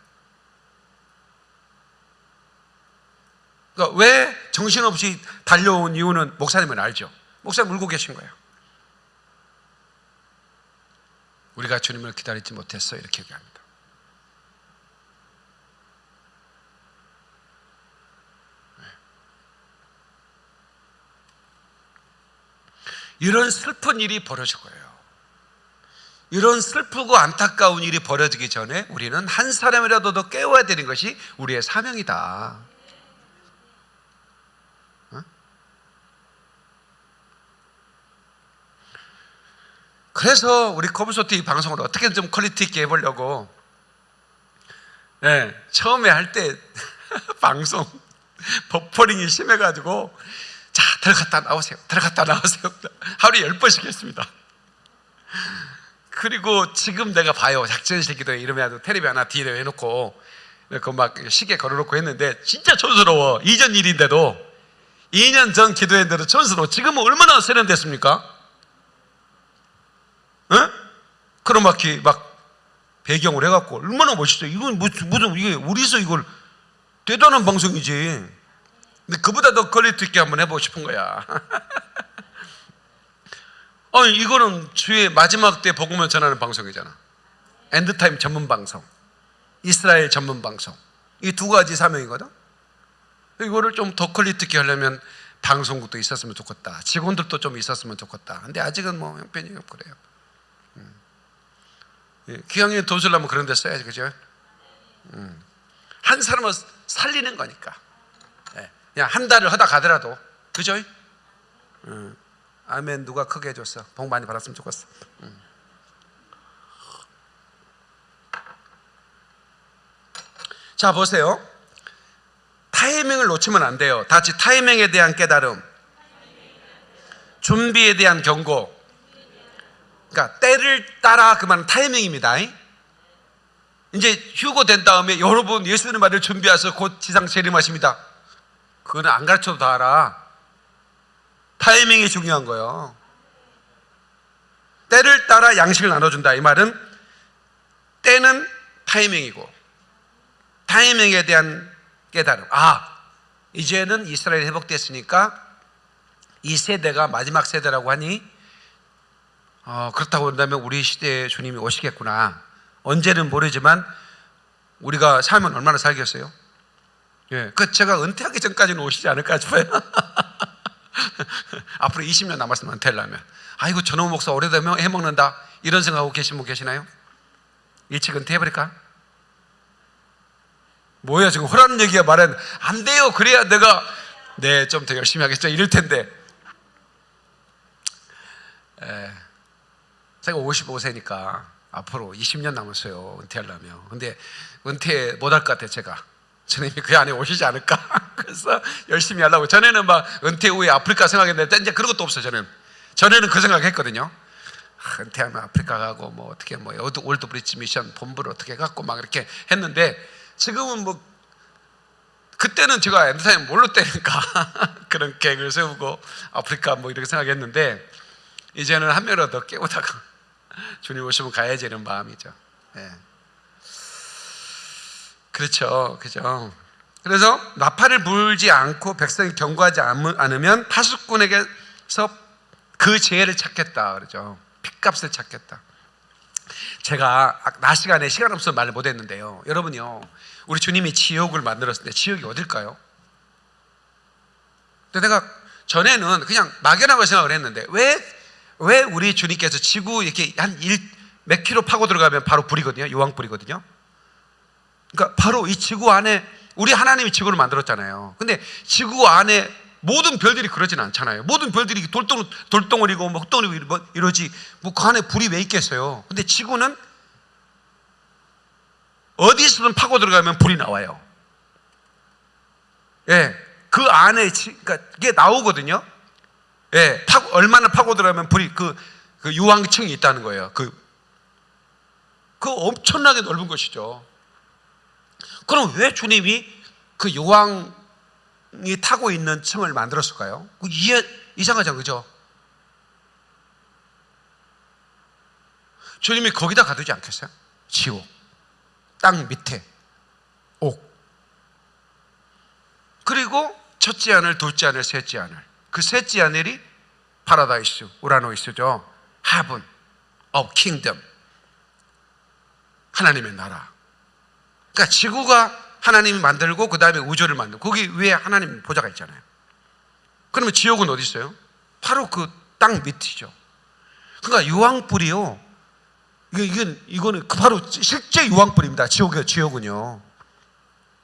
그러니까 왜 정신없이 달려온 이유는 목사님은 알죠. 목사님 울고 계신 거예요. 우리가 주님을 기다리지 못했어 이렇게 얘기합니다. 네. 이런 슬픈 일이 벌어질 거예요. 이런 슬프고 안타까운 일이 벌어지기 전에 우리는 한 사람이라도 더 깨워야 되는 것이 우리의 사명이다. 어? 그래서 우리 커브소트 이 방송을 어떻게 좀 quality 있게 해보려고 네, 처음에 할 때 방송 버퍼링이 심해가지고 자 들어갔다 나오세요 들어갔다 나오세요 하루에 열 번씩 했습니다 그리고 지금 내가 봐요. 작전실 기도회 이러면 테레비 하나 뒤에 해놓고 그막 시계 걸어놓고 했는데 진짜 촌스러워. 이전 일인데도. 2년 전 기도했는데도 촌스러워. 지금은 얼마나 세련됐습니까? 어? 크로마키 막 배경을 해갖고 얼마나 멋있어요 이건 무슨, 무슨 이게 우리서 이걸 대단한 방송이지. 근데 그보다 더 quality 있게 한번 해보고 싶은 거야 아니 이거는 주의 마지막 때 복음을 전하는 방송이잖아. end time 전문 방송, 이스라엘 전문 방송. 이 두 가지 사명이거든. 이거를 좀 더 quality 있게 하려면 방송국도 있었으면 좋겠다. 직원들도 좀 있었으면 좋겠다. 근데 아직은 뭐 형편이 없고 그래요. 기왕에 돈 쓰려면 그런 데 써야지, 그죠? 음. 한 사람을 살리는 거니까. 예, 그냥 한 달을 하다 가더라도, 그죠? 음. 아멘. 누가 크게 해줬어? 복 많이 받았으면 좋겠어. 음. 자 보세요. 타이밍을 놓치면 안 돼요. 다 같이 타이밍에 대한 깨달음. 준비에 대한 경고. 그러니까 때를 따라 그만 타이밍입니다. 이제 휴고 된 다음에 여러분 예수님 말을 준비해서 곧 지상 재림하십니다. 그거는 안 가르쳐도 다 알아 타이밍이 중요한 거예요. 때를 따라 양식을 나눠준다. 이 말은 때는 타이밍이고 타이밍에 대한 깨달음. 아, 이제는 이스라엘이 회복됐으니까 이 세대가 마지막 세대라고 하니 어, 그렇다고 한다면 우리 시대에 주님이 오시겠구나. 언제는 모르지만 우리가 살면 얼마나 살겠어요? 예, 그 제가 은퇴하기 전까지는 오시지 않을까 싶어요. 앞으로 20년 남았으면 은퇴하려면. 아이고 저놈 목사 오래되면 해먹는다. 이런 생각하고 계신 분 계시나요? 일찍 은퇴해버릴까? 뭐야 지금 허라는 얘기가 말은 안 돼요. 그래야 내가 네 좀 더 열심히 하겠죠. 이럴 텐데. 에, 제가 55세니까 앞으로 20년 남았어요. 은퇴하려면. 근데 은퇴 못할 것 같아요 제가 주님이 그 안에 오시지 않을까? 그래서 열심히 하려고. 전에는 막 은퇴 후에 아프리카 생각했는데 이제 그런 것도 없어요, 저는. 전에는 그 생각 했거든요. 아, 은퇴하면 아프리카 가고 뭐 어떻게 뭐 올드 브리지 미션 본부를 어떻게 갖고 막 이렇게 했는데 지금은 뭐 그때는 제가 end time 모를 때니까 그런 계획을 세우고 아프리카 뭐 이렇게 생각했는데 이제는 한 명이라도 더 깨우다가 주님 오시면 가야지 이런 마음이죠. 예. 그렇죠. 그죠. 그래서 나팔을 불지 않고 백성이 경고하지 않으면 파수꾼에게서 그 죄를 찾겠다. 그러죠. 핏값을 찾겠다. 제가 낮 시간에 시간 없어서 말을 못 했는데요. 여러분요. 우리 주님이 지옥을 만들었을 때 지옥이 어딜까요? 근데 내가 전에는 그냥 막연하고 생각을 했는데 왜, 왜 우리 주님께서 지구 이렇게 한몇 킬로 파고 들어가면 바로 불이거든요. 요왕불이거든요. 그러니까 바로 이 지구 안에 우리 하나님이 지구를 만들었잖아요. 근데 지구 안에 모든 별들이 그러진 않잖아요. 모든 별들이 돌덩, 돌덩어리고 뭐 흙덩어리고 뭐 이러지. 뭐 그 안에 불이 왜 있겠어요? 근데 지구는 어디서든 파고 들어가면 불이 나와요. 예. 그 안에, 지- 그러니까 이게 나오거든요. 예. 파고, 얼마나 파고 들어가면 불이 그, 그 유황층이 있다는 거예요. 그, 그 엄청나게 넓은 것이죠. 그럼 왜 주님이 그 유황이 타고 있는 층을 만들었을까요? 그 이해, 이상하죠, 그죠? 주님이 거기다 가두지 않겠어요? 지옥, 땅 밑에, 옥. 그리고 첫째 하늘, 둘째 하늘, 셋째 하늘. 그 셋째 하늘이 파라다이스, οὐρανοῖς죠. heaven, of kingdom. 하나님의 나라. 그러니까 지구가 하나님이 만들고 그 다음에 우주를 만들고 거기 위에 하나님 보좌가 있잖아요. 그러면 지옥은 어디 있어요? 바로 그 땅 밑이죠. 그러니까 유황불이요. 이건 이거는 그 바로 실제 유황불입니다. 지옥이요, 지옥은요.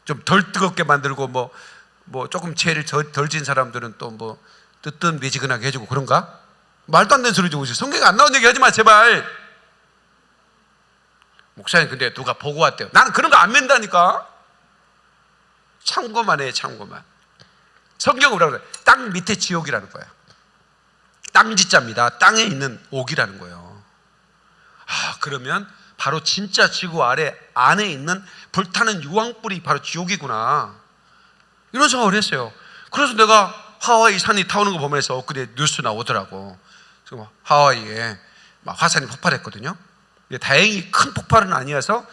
좀 덜 뜨겁게 만들고 뭐뭐 조금 죄를 덜진 사람들은 또 뭐 뜨뜻 미지근하게 해주고 그런가? 말도 안 되는 소리 좀 성경에 안 나온 얘기 하지 마 제발. 목사님 근데 누가 보고 왔대요. 나는 그런 거 안 맨다니까. 참고만 해 참고만. 성경은 뭐라고 그래? 땅 밑에 지옥이라는 거야. 땅지자입니다. 땅에 있는 옥이라는 거예요. 아 그러면 바로 진짜 지구 아래 안에 있는 불타는 유황불이 바로 지옥이구나. 이런 생각을 했어요. 그래서 내가 하와이 산이 타오는 거 보면서 엊그제 뉴스 나오더라고. 그래서 하와이에 막 화산이 폭발했거든요. 다행히 큰 폭발은 아니어서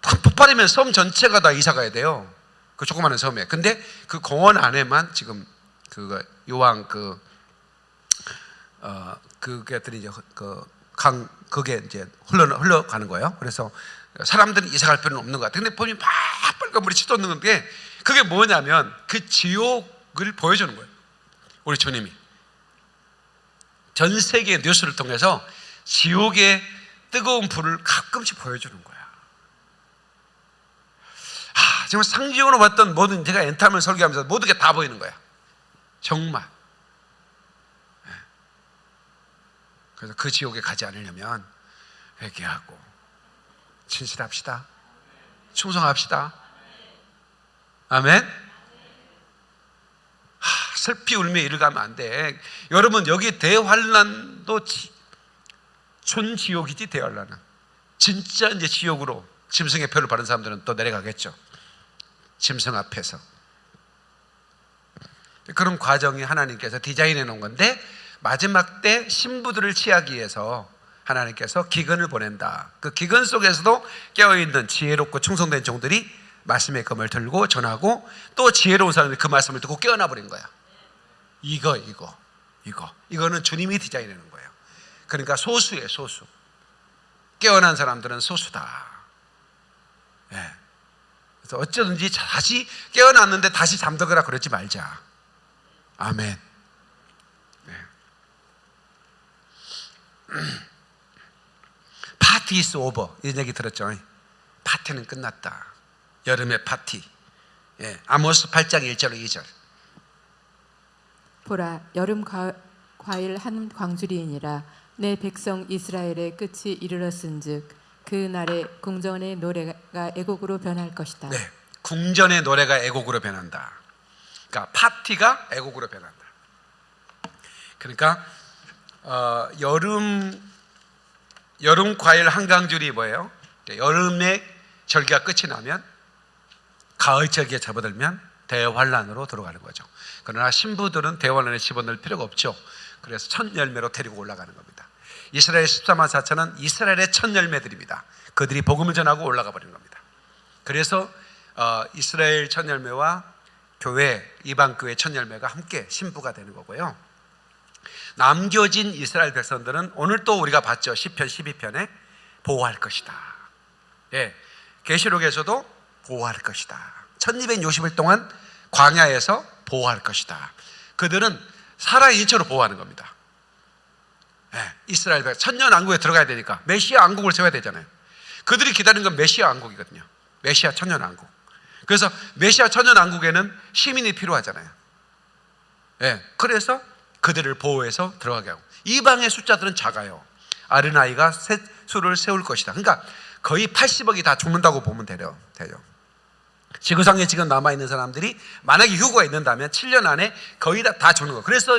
큰 폭발이면 섬 전체가 다 이사 가야 돼요. 그 조그마한 섬에. 근데 그 공원 안에만 지금 그거 요왕 그 어, 그게들이 이제 그강 그게 이제 흘러 흘러가는 거예요. 그래서 사람들은 이사 갈 필요는 없는 것 같아요. 근데 보면 막 빨간 물이 치솟는 건데 그게 뭐냐면 그 지옥을 보여주는 거예요. 우리 주님이 전 세계 뉴스를 통해서 지옥의 뜨거운 불을 가끔씩 보여주는 거야. 아, 정말 상징으로 봤던 모든 제가 엔타임을 설교하면서 모든 게 다 보이는 거야. 정말. 예. 그래서 그 지옥에 가지 않으려면 회개하고 진실합시다. 충성합시다. 아멘. 하, 슬피 울며 이를 가면 안 돼. 여러분 여기 대환란도 지- 촌지옥이지 대환란은. 진짜 이제 지옥으로 짐승의 표를 받은 사람들은 또 내려가겠죠. 짐승 앞에서. 그런 과정이 하나님께서 디자인해 놓은 건데 마지막 때 신부들을 취하기 위해서 하나님께서 기근을 보낸다. 그 기근 속에서도 깨어 있는 지혜롭고 충성된 종들이 말씀의 검을 들고 전하고 또 지혜로운 사람들이 그 말씀을 듣고 깨어나 버린 거야. 이거 이거 이거 이거는 주님이 디자인해 놓은 거예요. 그러니까 소수예요, 소수. 깨어난 사람들은 소수다. 예. 그래서 어쩌든지 다시 깨어났는데 다시 잠들거나 그러지 말자. 아멘. 네. 파티 is over 이런 얘기 들었죠. 파티는 끝났다. 여름의 파티. 예. 아모스 8장 1절 2절. 보라 여름 과, 과일 한 광주리이니라 내 백성 이스라엘의 끝이 이르렀은즉 그 날에 궁전의 노래가 애곡으로 변할 것이다. 네. 궁전의 노래가 애곡으로 변한다. 그러니까 파티가 애곡으로 변한다. 그러니까 어, 여름 여름 과일 한강줄이 뭐예요? 여름에 절기가 끝이 나면 가을 절기에 접어들면 대환란으로 들어가는 거죠. 그러나 신부들은 대환란에 집어넣을 필요가 없죠. 그래서 첫 열매로 데리고 올라가는 겁니다. 이스라엘 14만 4천은 이스라엘의 첫 열매들입니다. 그들이 복음을 전하고 올라가 버리는 겁니다. 그래서 어, 이스라엘 첫 열매와 교회 이방 교회 첫 열매가 함께 신부가 되는 거고요. 남겨진 이스라엘 백성들은 오늘 또 우리가 봤죠. 10편 12편에 보호할 것이다. 예. 계시록에서도 보호할 것이다. 1260일 동안 광야에서 보호할 것이다. 그들은 살아인처로 보호하는 겁니다. 예. 이스라엘 백 천년 왕국에 들어가야 되니까 메시아 왕국을 세워야 되잖아요. 그들이 기다리는 건 메시아 왕국이거든요. 메시아 천년 왕국. 그래서 메시아 천년 왕국에는 시민이 필요하잖아요. 예, 그래서 그들을 보호해서 들어가게 하고 이방의 숫자들은 작아요. 아르나이가 셋 수를 세울 것이다. 그러니까 거의 80억이 다 죽는다고 보면 돼요. 돼요. 지구상에 지금 남아 있는 사람들이 만약에 휴거가 있는다면 7년 안에 거의 다, 다 죽는 거. 그래서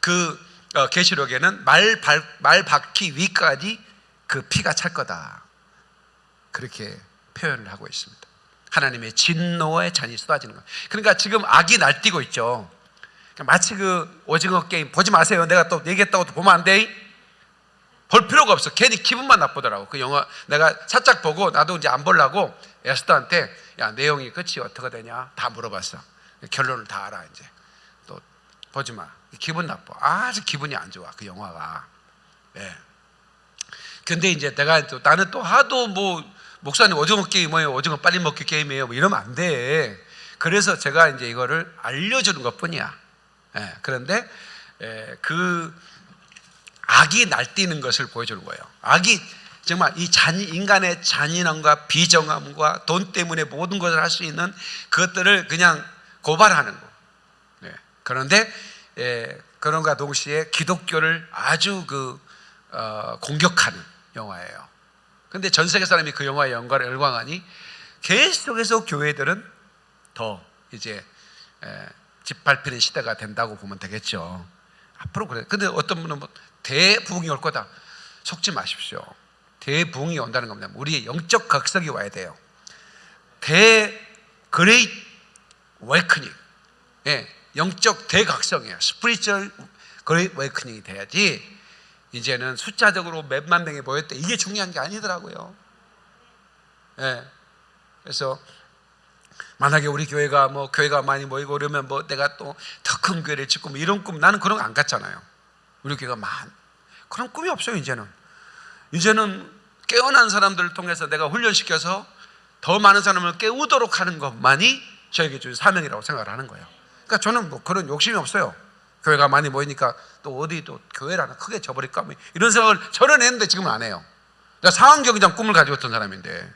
그 어, 계시록에는 말, 발, 말 바퀴 위까지 그 피가 찰 거다. 그렇게 표현을 하고 있습니다. 하나님의 진노의 잔이 쏟아지는 거. 그러니까 지금 악이 날뛰고 있죠. 그러니까 마치 그 오징어 게임 보지 마세요. 내가 또 얘기했다고 또 보면 안 돼. 볼 필요가 없어. 괜히 기분만 나쁘더라고. 그 영화 내가 살짝 보고 나도 이제 안 보려고 에스더한테 야 내용이 끝이 어떻게 되냐 다 물어봤어. 결론을 다 알아 이제. 또 보지 마. 기분 나빠. 아주 기분이 안 좋아 그 영화가. 예. 근데 이제 내가 또 나는 또 하도 뭐 목사님 오징어 게임 뭐예요? 오징어 빨리 먹기 게임이에요. 뭐 이러면 안 돼. 그래서 제가 이제 이거를 알려주는 것 뿐이야. 예. 그런데 예, 그 악이 날뛰는 것을 보여주는 거예요. 악이 정말 이 잔, 인간의 잔인함과 비정함과 돈 때문에 모든 것을 할 수 있는 그것들을 그냥 고발하는 거. 네. 그런데 예, 그런가 동시에 기독교를 아주 그 어, 공격하는 영화예요. 근데 전 세계 사람이 그 영화의 영광을 열광하니 계속해서 교회들은 더 이제 에, 짓밟히는 시대가 된다고 보면 되겠죠. 앞으로 그래. 근데 어떤 분은 뭐 대부흥이 올 거다. 속지 마십시오. 대부흥이 온다는 겁니다. 우리의 영적 각성이 와야 돼요. 대 Great Awakening. 예, 영적 대각성이에요. spiritual 웨이크닝이 돼야지 이제는 숫자적으로 몇만 명이 모였대. 이게 중요한 게 아니더라고요. 예. 그래서 만약에 우리 교회가 뭐 교회가 많이 모이고 그러면 뭐 내가 또 더 큰 교회를 짓고 뭐 이런 꿈 나는 그런 거안 갖잖아요. 우리 교회가 많 그런 꿈이 없어요 이제는. 이제는 깨어난 사람들을 통해서 내가 훈련시켜서 더 많은 사람을 깨우도록 하는 것만이 저에게 준 사명이라고 생각을 하는 거예요. 그러니까 저는 뭐 그런 욕심이 없어요. 교회가 많이 모이니까 또 어디 또 교회를 하나 크게 져버릴까 뭐 이런 생각을 저는 했는데 지금은 안 해요. 내가 상황경기장 꿈을 가지고 있던 사람인데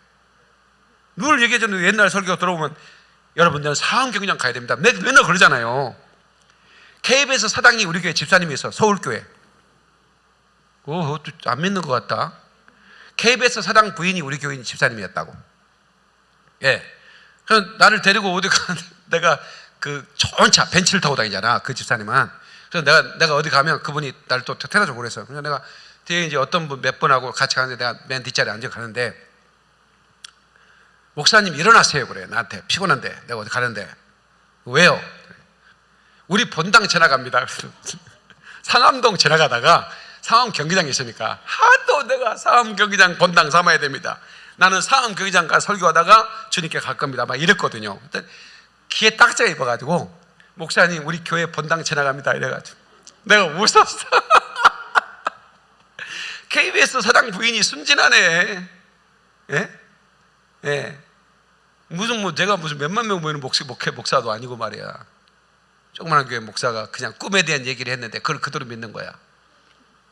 늘 얘기해줬는데 옛날 설교 들어보면 여러분들은 상황경기장 가야 됩니다. 매- 맨날 그러잖아요. KBS 사당이 우리 교회 집사님이 있어 서울교회. 오, 안 믿는 것 같다. KBS 사당 부인이 우리 교인 집사님이었다고. 예. 그래서 나를 데리고 어디 가 내가 그 좋은 차 벤츠를 타고 다니잖아 그 집사님은. 그래서 내가 내가 어디 가면 그분이 나를 또 태워주고 그래서 그래서 내가 뒤에 이제 어떤 분 몇 분하고 같이 가는데 내가 맨 뒷자리에 앉아 가는데 목사님 일어나세요 그래 나한테 피곤한데 내가 어디 가는데 왜요? 우리 본당 지나갑니다. 상암동 지나가다가 상암 경기장에 있으니까 하도 내가 상암 경기장 본당 삼아야 됩니다. 나는 상암 경기장 가 설교하다가 주님께 갈 겁니다. 막 이랬거든요. 귀에 딱지가 입어가지고 목사님 우리 교회 본당 지나갑니다. 이래가지고 내가 웃었어. KBS 사장 부인이 순진하네. 예? 예. 무슨 뭐 제가 무슨 몇만 명 모이는 목사, 목회 목사도 아니고 말이야. 조그마한 교회 목사가 그냥 꿈에 대한 얘기를 했는데 그걸 그대로 믿는 거야.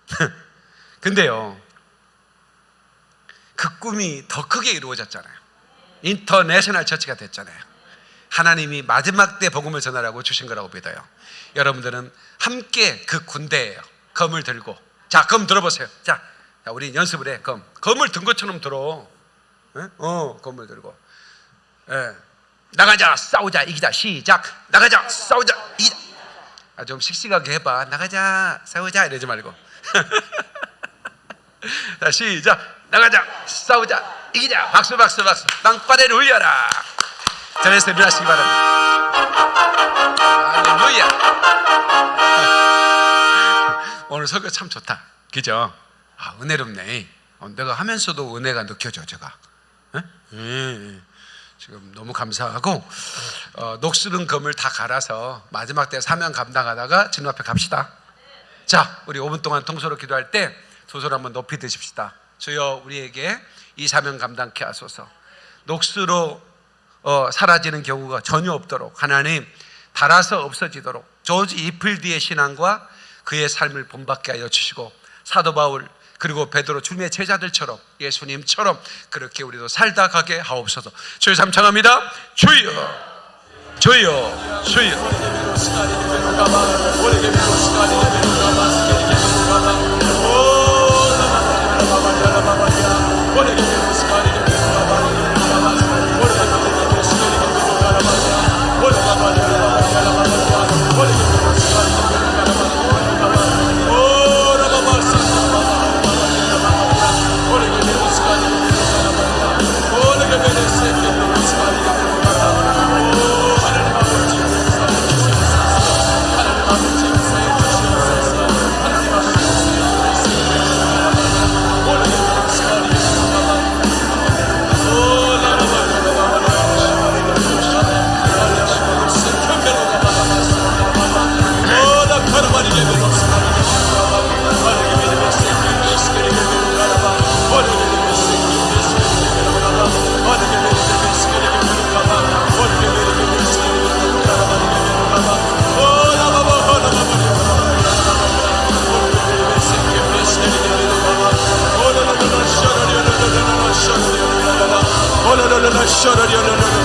근데요, 그 꿈이 더 크게 이루어졌잖아요. international church가 됐잖아요. 하나님이 마지막 때 복음을 전하라고 주신 거라고 믿어요. 여러분들은 함께 그 군대예요. 검을 들고. 자, 검 들어보세요. 자, 자, 우리 연습을 해. 검. 검을 든 것처럼 들어. 예? 어, 검을 들고. 예. 나가자, 싸우자, 이기자. 시작. 나가자, 싸우자, 이기자. 아, 좀 씩씩하게 해봐. 나가자, 싸우자 이러지 말고. 자, 시작. 나가자, 싸우자, 이기자. 박수, 박수, 박수. 땅바닥을 올려라. 전에서 일어나시기 바랍니다. 할렐루야. 오늘 설교 참 좋다. 그죠? 아, 은혜롭네. 어, 내가 하면서도 은혜가 느껴져, 제가. 예? 예. 지금 너무 감사하고 어, 녹슬은 검을 다 갈아서 마지막 때 사명 감당하다가 주님 앞에 갑시다. 자, 우리 5분 동안 통소로 기도할 때두손 한번 높이 드십시다. 주여 우리에게 이 사명 감당케 하소서. 녹수로 어, 사라지는 경우가 전혀 없도록 하나님 달아서 없어지도록 조지 이플디의 신앙과 그의 삶을 본받게 하여 주시고 사도 바울 그리고 베드로 주님의 제자들처럼 예수님처럼 그렇게 우리도 살다 가게 하옵소서. 주여 삼창합니다. 주여 주여 주여 아, Let's shut it down.